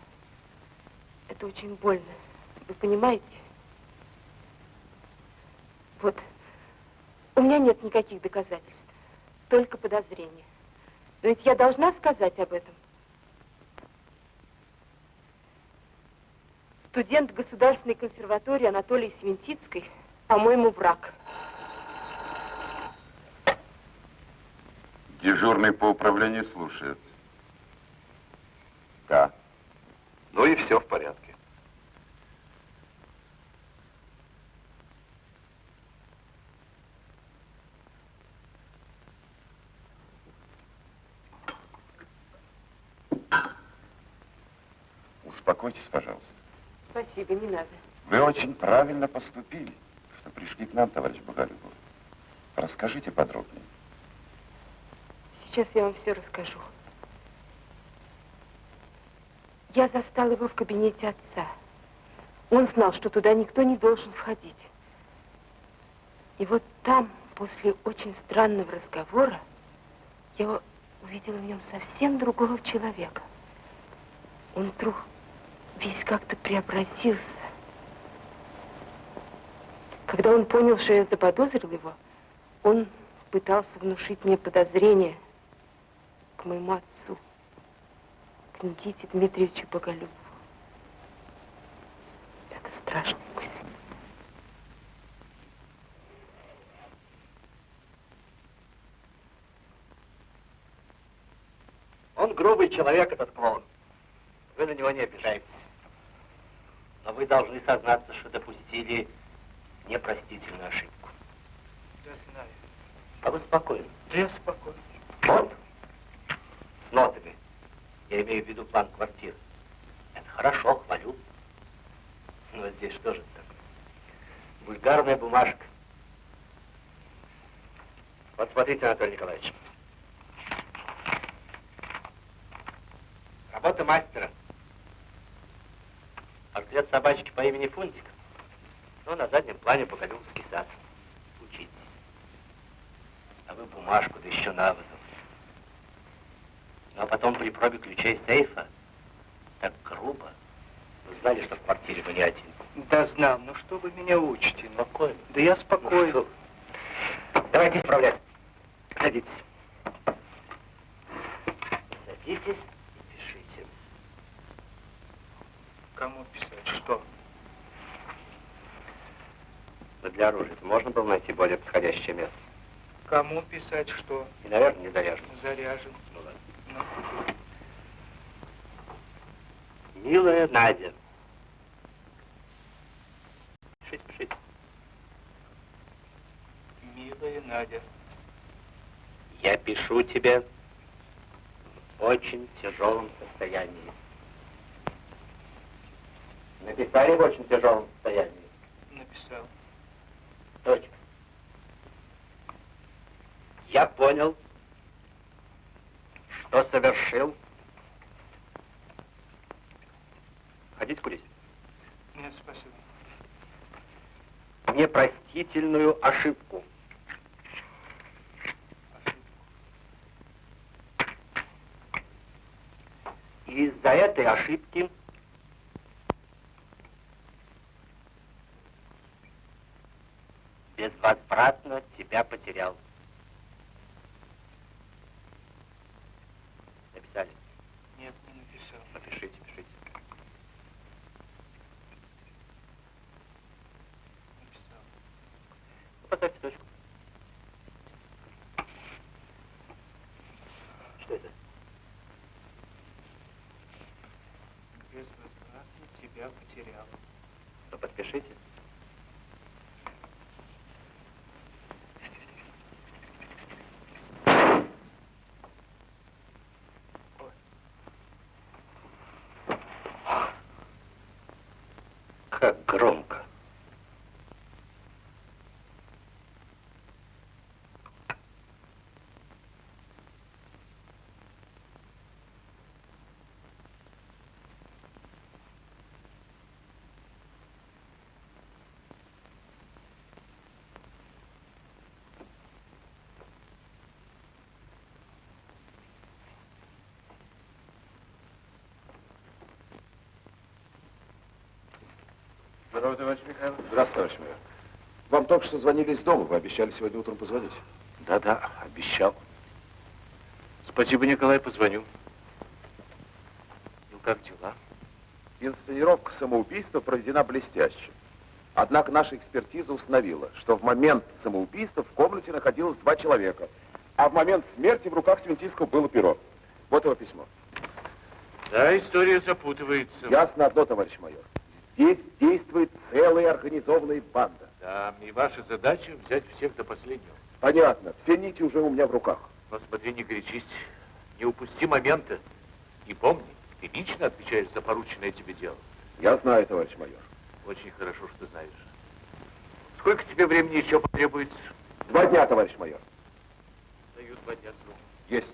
Это очень больно. Вы понимаете? Вот. У меня нет никаких доказательств. Только подозрения. Но ведь я должна сказать об этом. Студент Государственной консерватории Анатолий Свинтицкой, по-моему, враг. Дежурный по управлению слушает. Да. Ну и все в порядке. Успокойтесь, пожалуйста. Спасибо, не надо. Вы очень правильно поступили, что пришли к нам, товарищ Боголюбов. Расскажите подробнее. Сейчас я вам все расскажу. Я застал его в кабинете отца. Он знал, что туда никто не должен входить. И вот там, после очень странного разговора, я увидела в нем совсем другого человека. Он вдруг весь как-то преобразился. Когда он понял, что я заподозрил его, он пытался внушить мне подозрение к моему отцу, к Никите Дмитриевичу Боголюбову. Это мысль. Он грубый человек, этот клоун. Вы на него не обижаетесь. Но вы должны сознаться, что допустили непростительную ошибку. Да знаю. А вы спокойны. Да я спокойно. Вот. С нотами. Я имею в виду план квартиры. Это хорошо, хвалю. Но вот здесь что же такое? Вульгарная бумажка. Вот смотрите, Анатолий Николаевич. Работа мастера. Портрет собачки по имени Фунтик. Ну, на заднем плане Боголюбовский сад. Учитесь. А вы бумажку, да еще на воду. Ну, а потом при пробе ключей сейфа так грубо. Вы знали, что в квартире вы не один? Да знал, ну что вы меня учите? Ну, Спокойно. да я Ну, спокоен. что вы. Давайте исправлять. Садитесь. Садитесь и пишите. Кому писать? Что? Но для оружия можно было найти более подходящее место. Кому писать что? И, наверное, не заряжено. Заряжен. Ну ладно. Ну, Милая Надя. Пишите, пишите. милая Надя. Я пишу тебе в очень тяжелом состоянии. Написали в очень тяжелом состоянии. Написал. Я понял, что совершил. Хотите курить? Нет, спасибо. Непростительную ошибку. И из-за этой ошибки безвозвратно тебя потерял. Написали? Нет, не написал. Напишите, пишите. Написал. Ну, поставьте точку. Что это? Я потерял. То подпишите. Как громко. Здравствуйте, товарищ Михайлов. Здравствуйте, товарищ майор. Вам только что звонили из дома, вы обещали сегодня утром позвонить. Да-да, обещал. Спасибо, Николай, позвоню. Ну, как дела? Инсценировка самоубийства проведена блестяще. Однако наша экспертиза установила, что в момент самоубийства в комнате находилось два человека, а в момент смерти в руках Свинтийского было перо. Вот его письмо. Да, история запутывается. Ясно одно, товарищ майор. Здесь действует целая организованная банда. Да, и ваша задача взять всех до последнего. Понятно, все нити уже у меня в руках. Но смотри, не горячись, не упусти момента. И помни, ты лично отвечаешь за порученное тебе дело. Я знаю, товарищ майор. Очень хорошо, что знаешь. Сколько тебе времени еще потребуется? Два дня, товарищ майор. Даю два дня срок. Есть.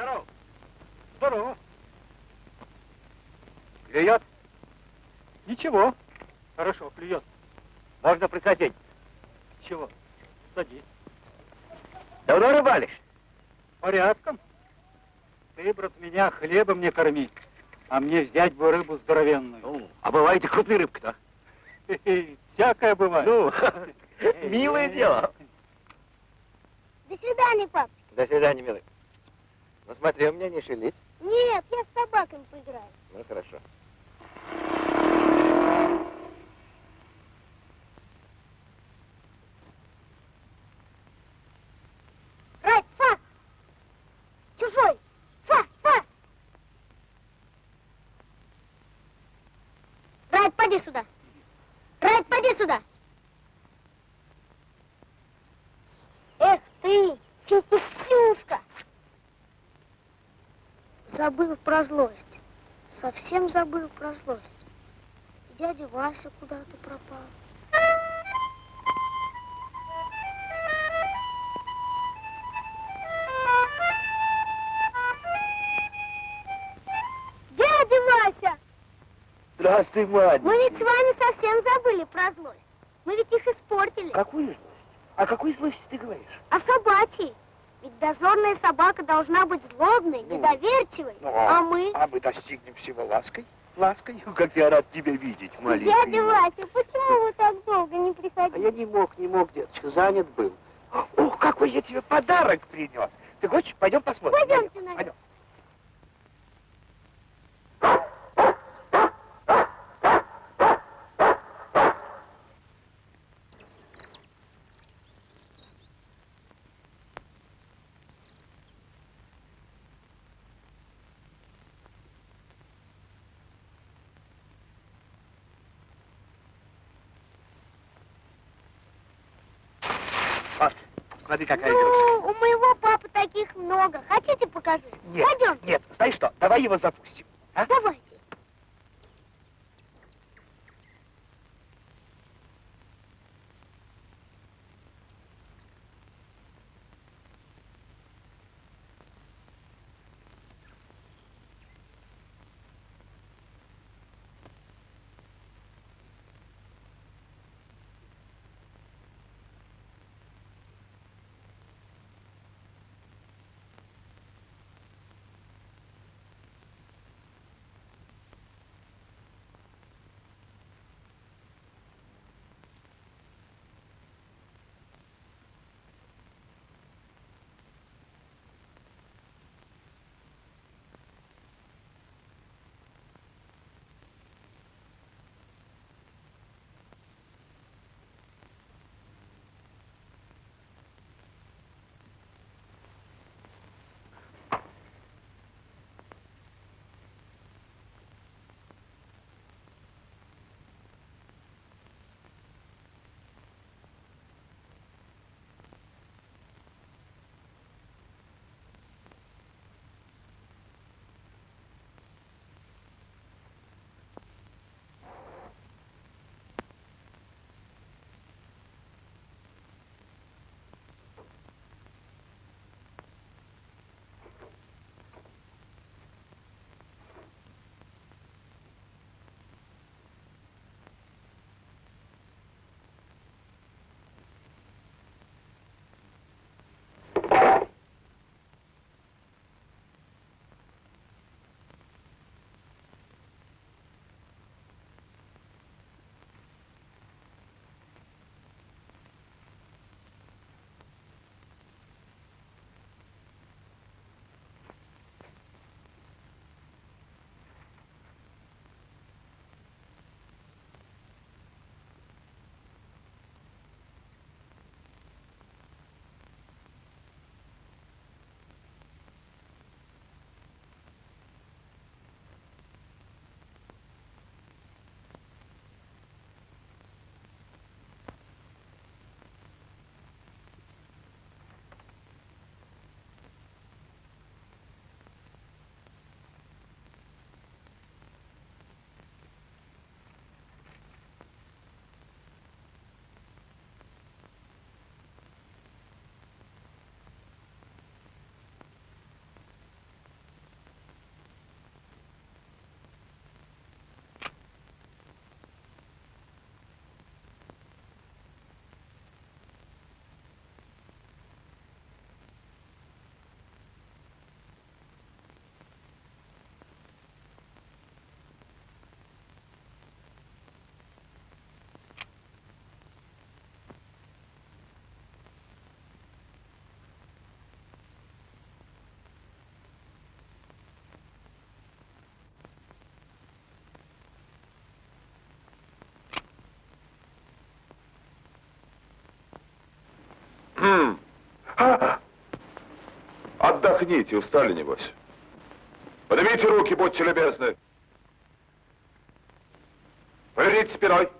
Здорово. Здорово. Клюет? Ничего. Хорошо, клюет. Можно присадить. Чего? Садись. Давно рыбалишь? Порядком. Ты, брат, меня хлебом не корми, а мне взять бы рыбу здоровенную. Ну, а бывает и крупная рыбка-то. Всякое бывает. Ну, [laughs] [laughs] милое дело. До свидания, пап. До свидания, милый. Ну смотри, у меня не шелить. Нет, я с собаками поиграю. Ну хорошо. Райт, фас! Чужой! Фас, фас! Райт, поди сюда! Райт, поди сюда! Эх ты, финтифлюшка! Забыл про злость. Совсем забыл про злость. Дядя Вася куда-то пропал. Дядя Вася! Здравствуй, Ваня. Мы ведь с вами совсем забыли про злость. Мы ведь их испортили. Какую злость? О какой злости ты говоришь? А собачьей? Ведь дозорная собака должна быть злобной, Ну. недоверчивой. Ну, а мы... А мы достигнем всего лаской. Лаской. Как я рад тебя видеть, маленький. Дядя Вася, почему вы так долго не А приходили? я не мог, не мог, деточка, занят был. Ух, какой я тебе подарок принес. Ты хочешь? Пойдем посмотрим. Пойдемте, Пойдем, наверх. пойдем. Вот, смотри, какая игрушка. Ну, у моего папы таких много. Хотите покажу? Нет, Пойдемте. нет, знаешь что, давай его запустим. А? Давайте. Отдохните, устали, небось. Поднимите руки, будьте любезны. Поверните спиной.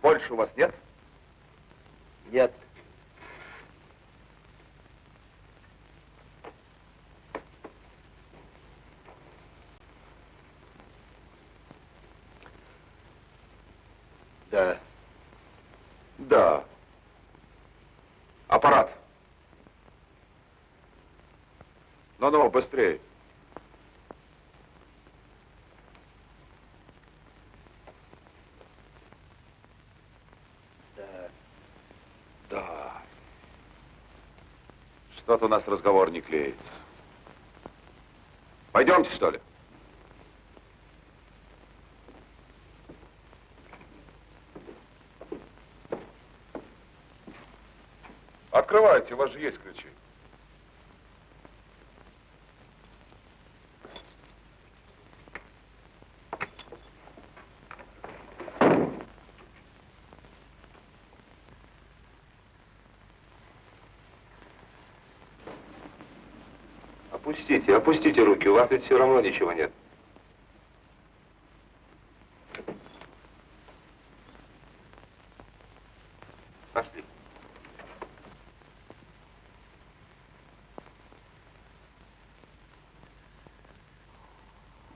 Больше у вас? Нет. Да. Да. Аппарат. Ну-ну, быстрее. Да. Да. Что-то у нас разговор не клеится. Пойдемте, что ли? Открывайте, у вас же есть ключи. Опустите, опустите руки, у вас ведь все равно ничего нет. Пошли.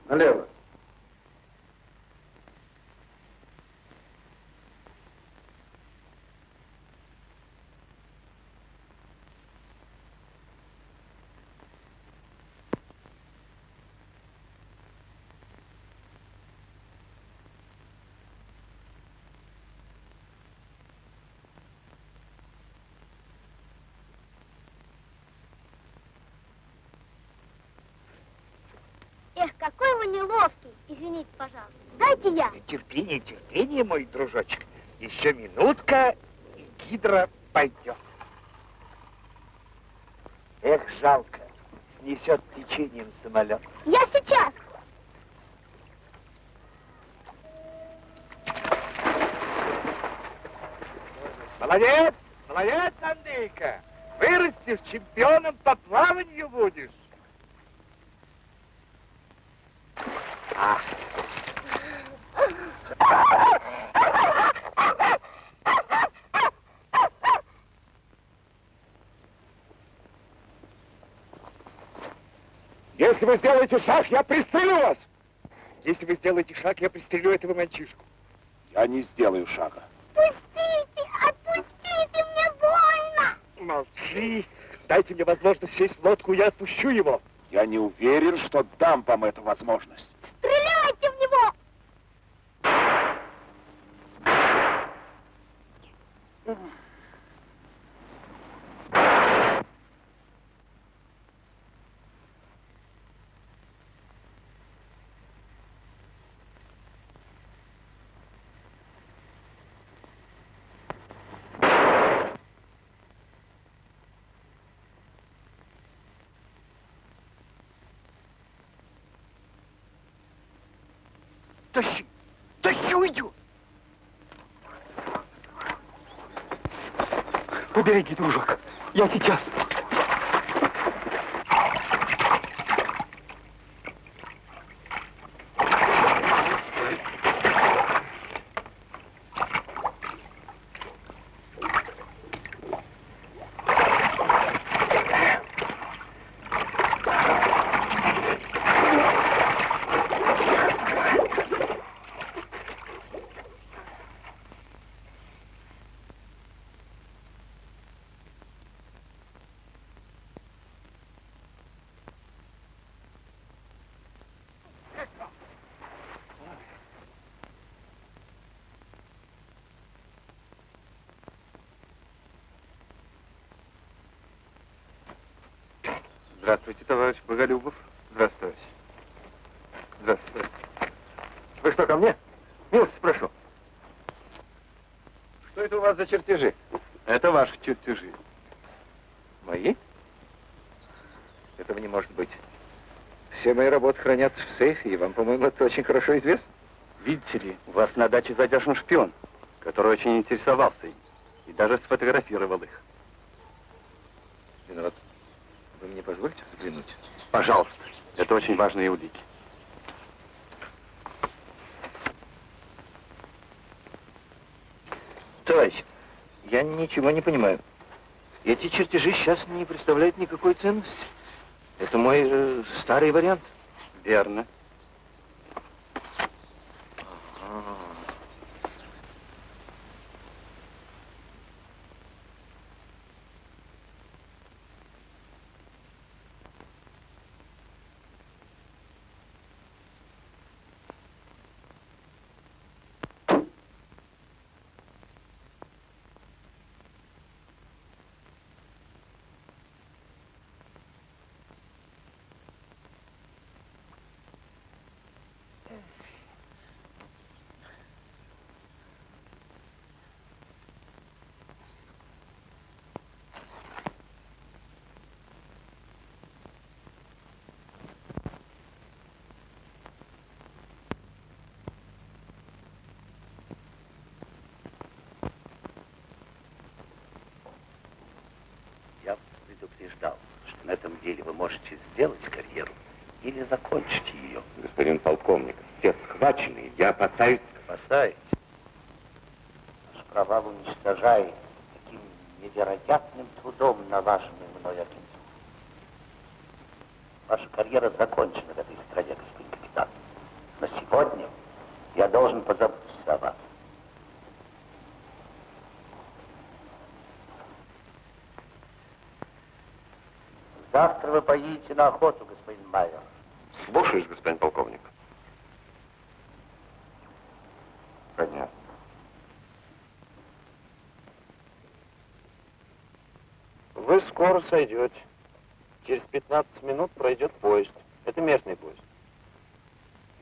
Налево. Эх, какой вы неловкий. Извините, пожалуйста. Дайте я. Терпение, терпение, мой дружочек. Еще минутка, и гидра пойдет. Эх, жалко. Снесет течением самолет. Я сейчас. Молодец, молодец, Андрейка. Вырастешь, чемпионом по плаванию будешь. А. Если вы сделаете шаг, я пристрелю вас. Если вы сделаете шаг, я пристрелю этого мальчишку. Я не сделаю шага. Пустите, отпустите, мне больно. Молчи. Дайте мне возможность сесть в лодку, я отпущу его. Я не уверен, что дам вам эту возможность. Побереги, дружок. Я сейчас. Здравствуйте, товарищ Боголюбов. Здравствуйте. Здравствуйте. Вы что, ко мне? Милости прошу. Что это у вас за чертежи? Это ваши чертежи. Мои? Этого не может быть. Все мои работы хранятся в сейфе, и вам, по-моему, это очень хорошо известно. Видите ли, у вас на даче задержан шпион, который очень интересовался им и даже сфотографировал их. Виноват. Вы мне позволите взглянуть? Пожалуйста, это очень важные улики. Товарищ, я ничего не понимаю. Эти чертежи сейчас не представляют никакой ценности. Это мой э, старый вариант. Верно. Я предупреждал, что на этом деле вы можете сделать карьеру или закончить ее. Господин полковник, все схвачены, я опасаюсь... Спасаете. Ваш провал уничтожает таким невероятным трудом налаженную мной агентуру. Ваша карьера закончена в этой стране, господин капитан. Но сегодня я должен позаботиться о вас. Завтра вы поедете на охоту, господин майор. Слушаюсь, господин полковник. Понятно. Вы скоро сойдете. Через 15 минут пройдет поезд. Это местный поезд.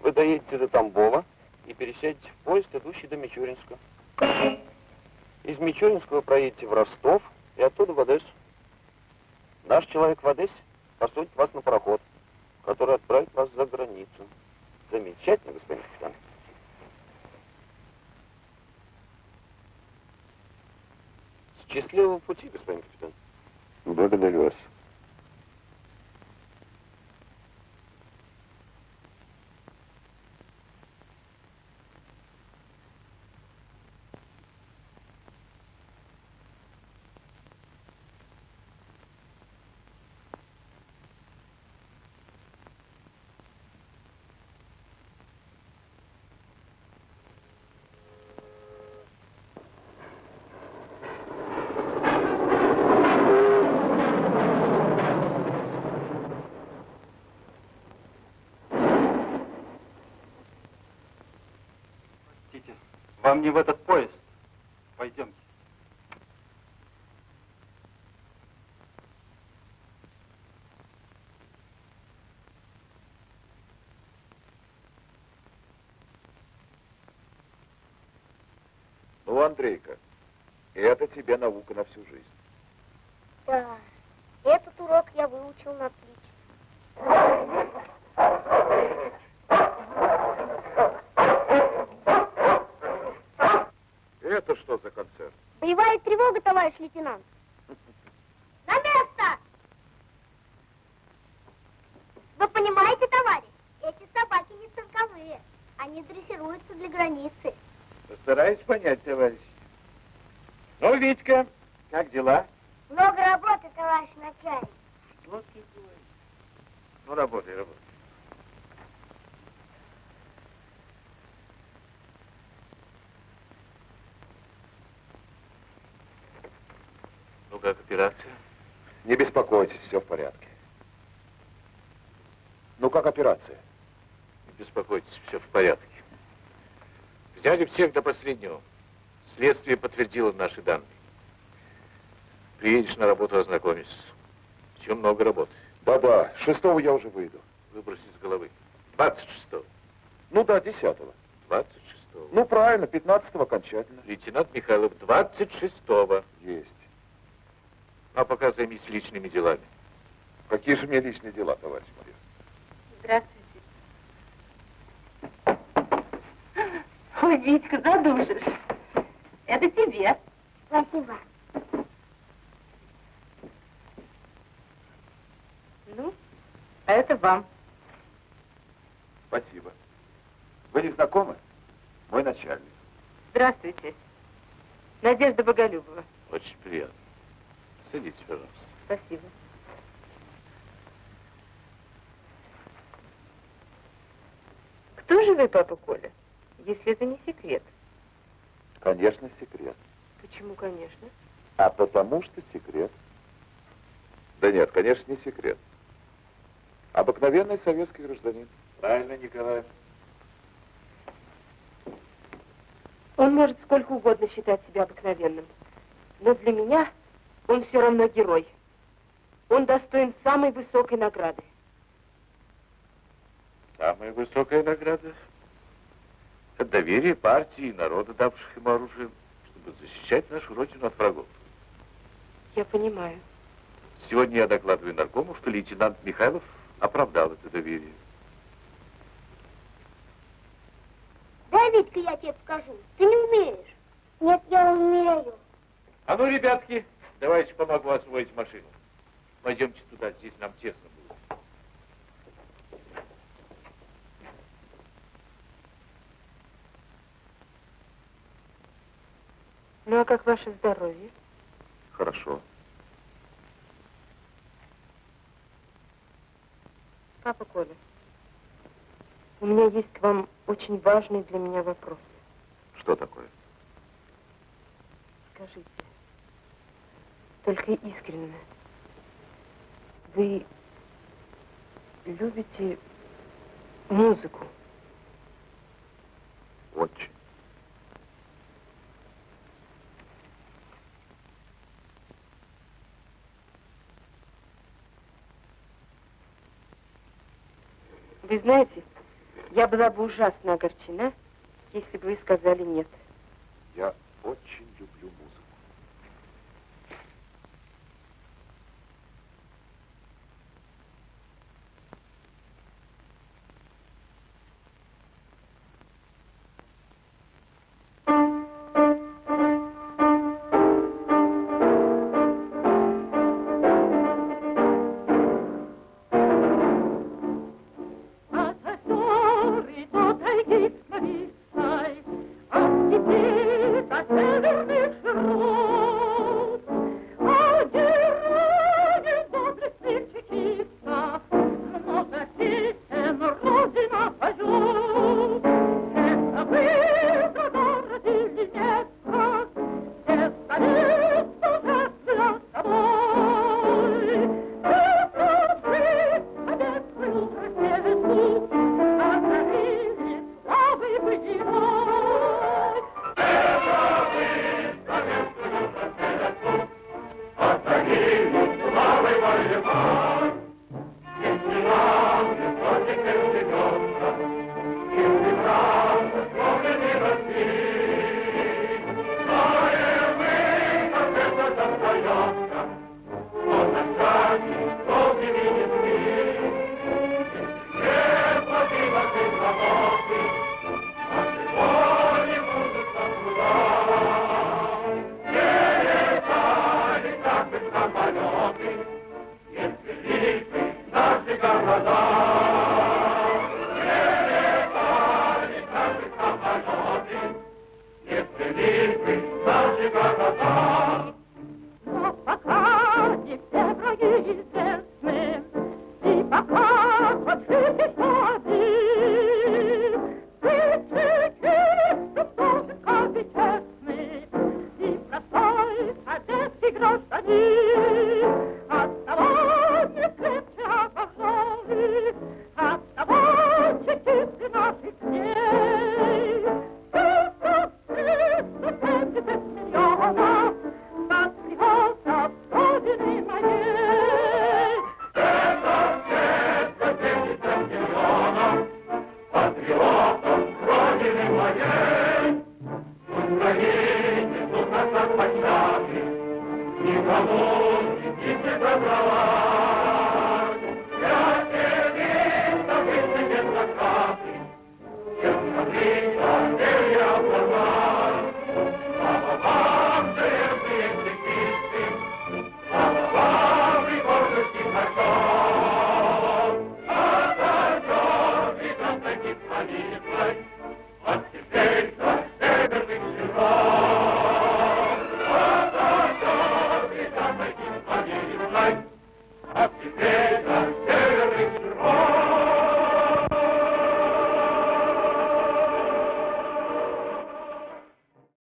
Вы доедете до Тамбова и пересядете в поезд, идущий до Мичуринска. Из Мичуринска вы проедете в Ростов и оттуда в Одессу. Наш человек в Одессе посадит вас на пароход, который отправит вас за границу. Замечательно, господин капитан. Счастливого пути, господин капитан. Благодарю вас. Вам не в этот поезд. Пойдемте. Ну, Андрейка, это тебе наука на всю жизнь. Да, этот урок я выучил на Тревога, товарищ лейтенант. На место! Вы понимаете, товарищ, эти собаки не цирковые. Они дрессируются для границы. Постараюсь понять, товарищ. Ну, Витька, как дела? Много работы, товарищ начальник. Ну, работай, работай. Как операция? Не беспокойтесь, все в порядке. Ну, как операция? Не беспокойтесь, все в порядке. Взяли всех до последнего. Следствие подтвердило наши данные. Приедешь на работу, ознакомишься. Еще много работы. Да-да, шестого я уже выйду. Выбрось из головы. 26-го. Ну да, десятого. 26-го. Ну, правильно, пятнадцатого окончательно. Лейтенант Михайлов, 26-го. Есть. А пока займись личными делами. Какие же мне личные дела, товарищ майор? Здравствуйте. Ой, Витька, задушишь. Это тебе. Спасибо. Ну, а это вам. Спасибо. Вы не знакомы? Мой начальник. Здравствуйте. Надежда Боголюбова. Очень приятно. Садитесь, пожалуйста. Спасибо. Кто же вы, папа Коля, если это не секрет? Конечно, секрет. Почему, конечно? А потому что секрет. Да нет, конечно, не секрет. Обыкновенный советский гражданин. Правильно, Николай. Он может сколько угодно считать себя обыкновенным. Но для меня он все равно герой. Он достоин самой высокой награды. Самая высокая награда — это доверие партии и народа, давших ему оружие, чтобы защищать нашу родину от врагов. Я понимаю. Сегодня я докладываю наркому, что лейтенант Михайлов оправдал это доверие. Дай, Витька, я тебе покажу. Ты не умеешь. Нет, я умею. А ну, ребятки, давайте помогу освоить машину. Пойдемте туда, здесь нам тесно будет. Ну а как ваше здоровье? Хорошо. Папа Коля, у меня есть к вам очень важный для меня вопрос. Что такое? Скажите, только искренне, вы любите музыку? Очень. Вы знаете, я была бы ужасно огорчена, если бы вы сказали нет. Я очень люблю музыку.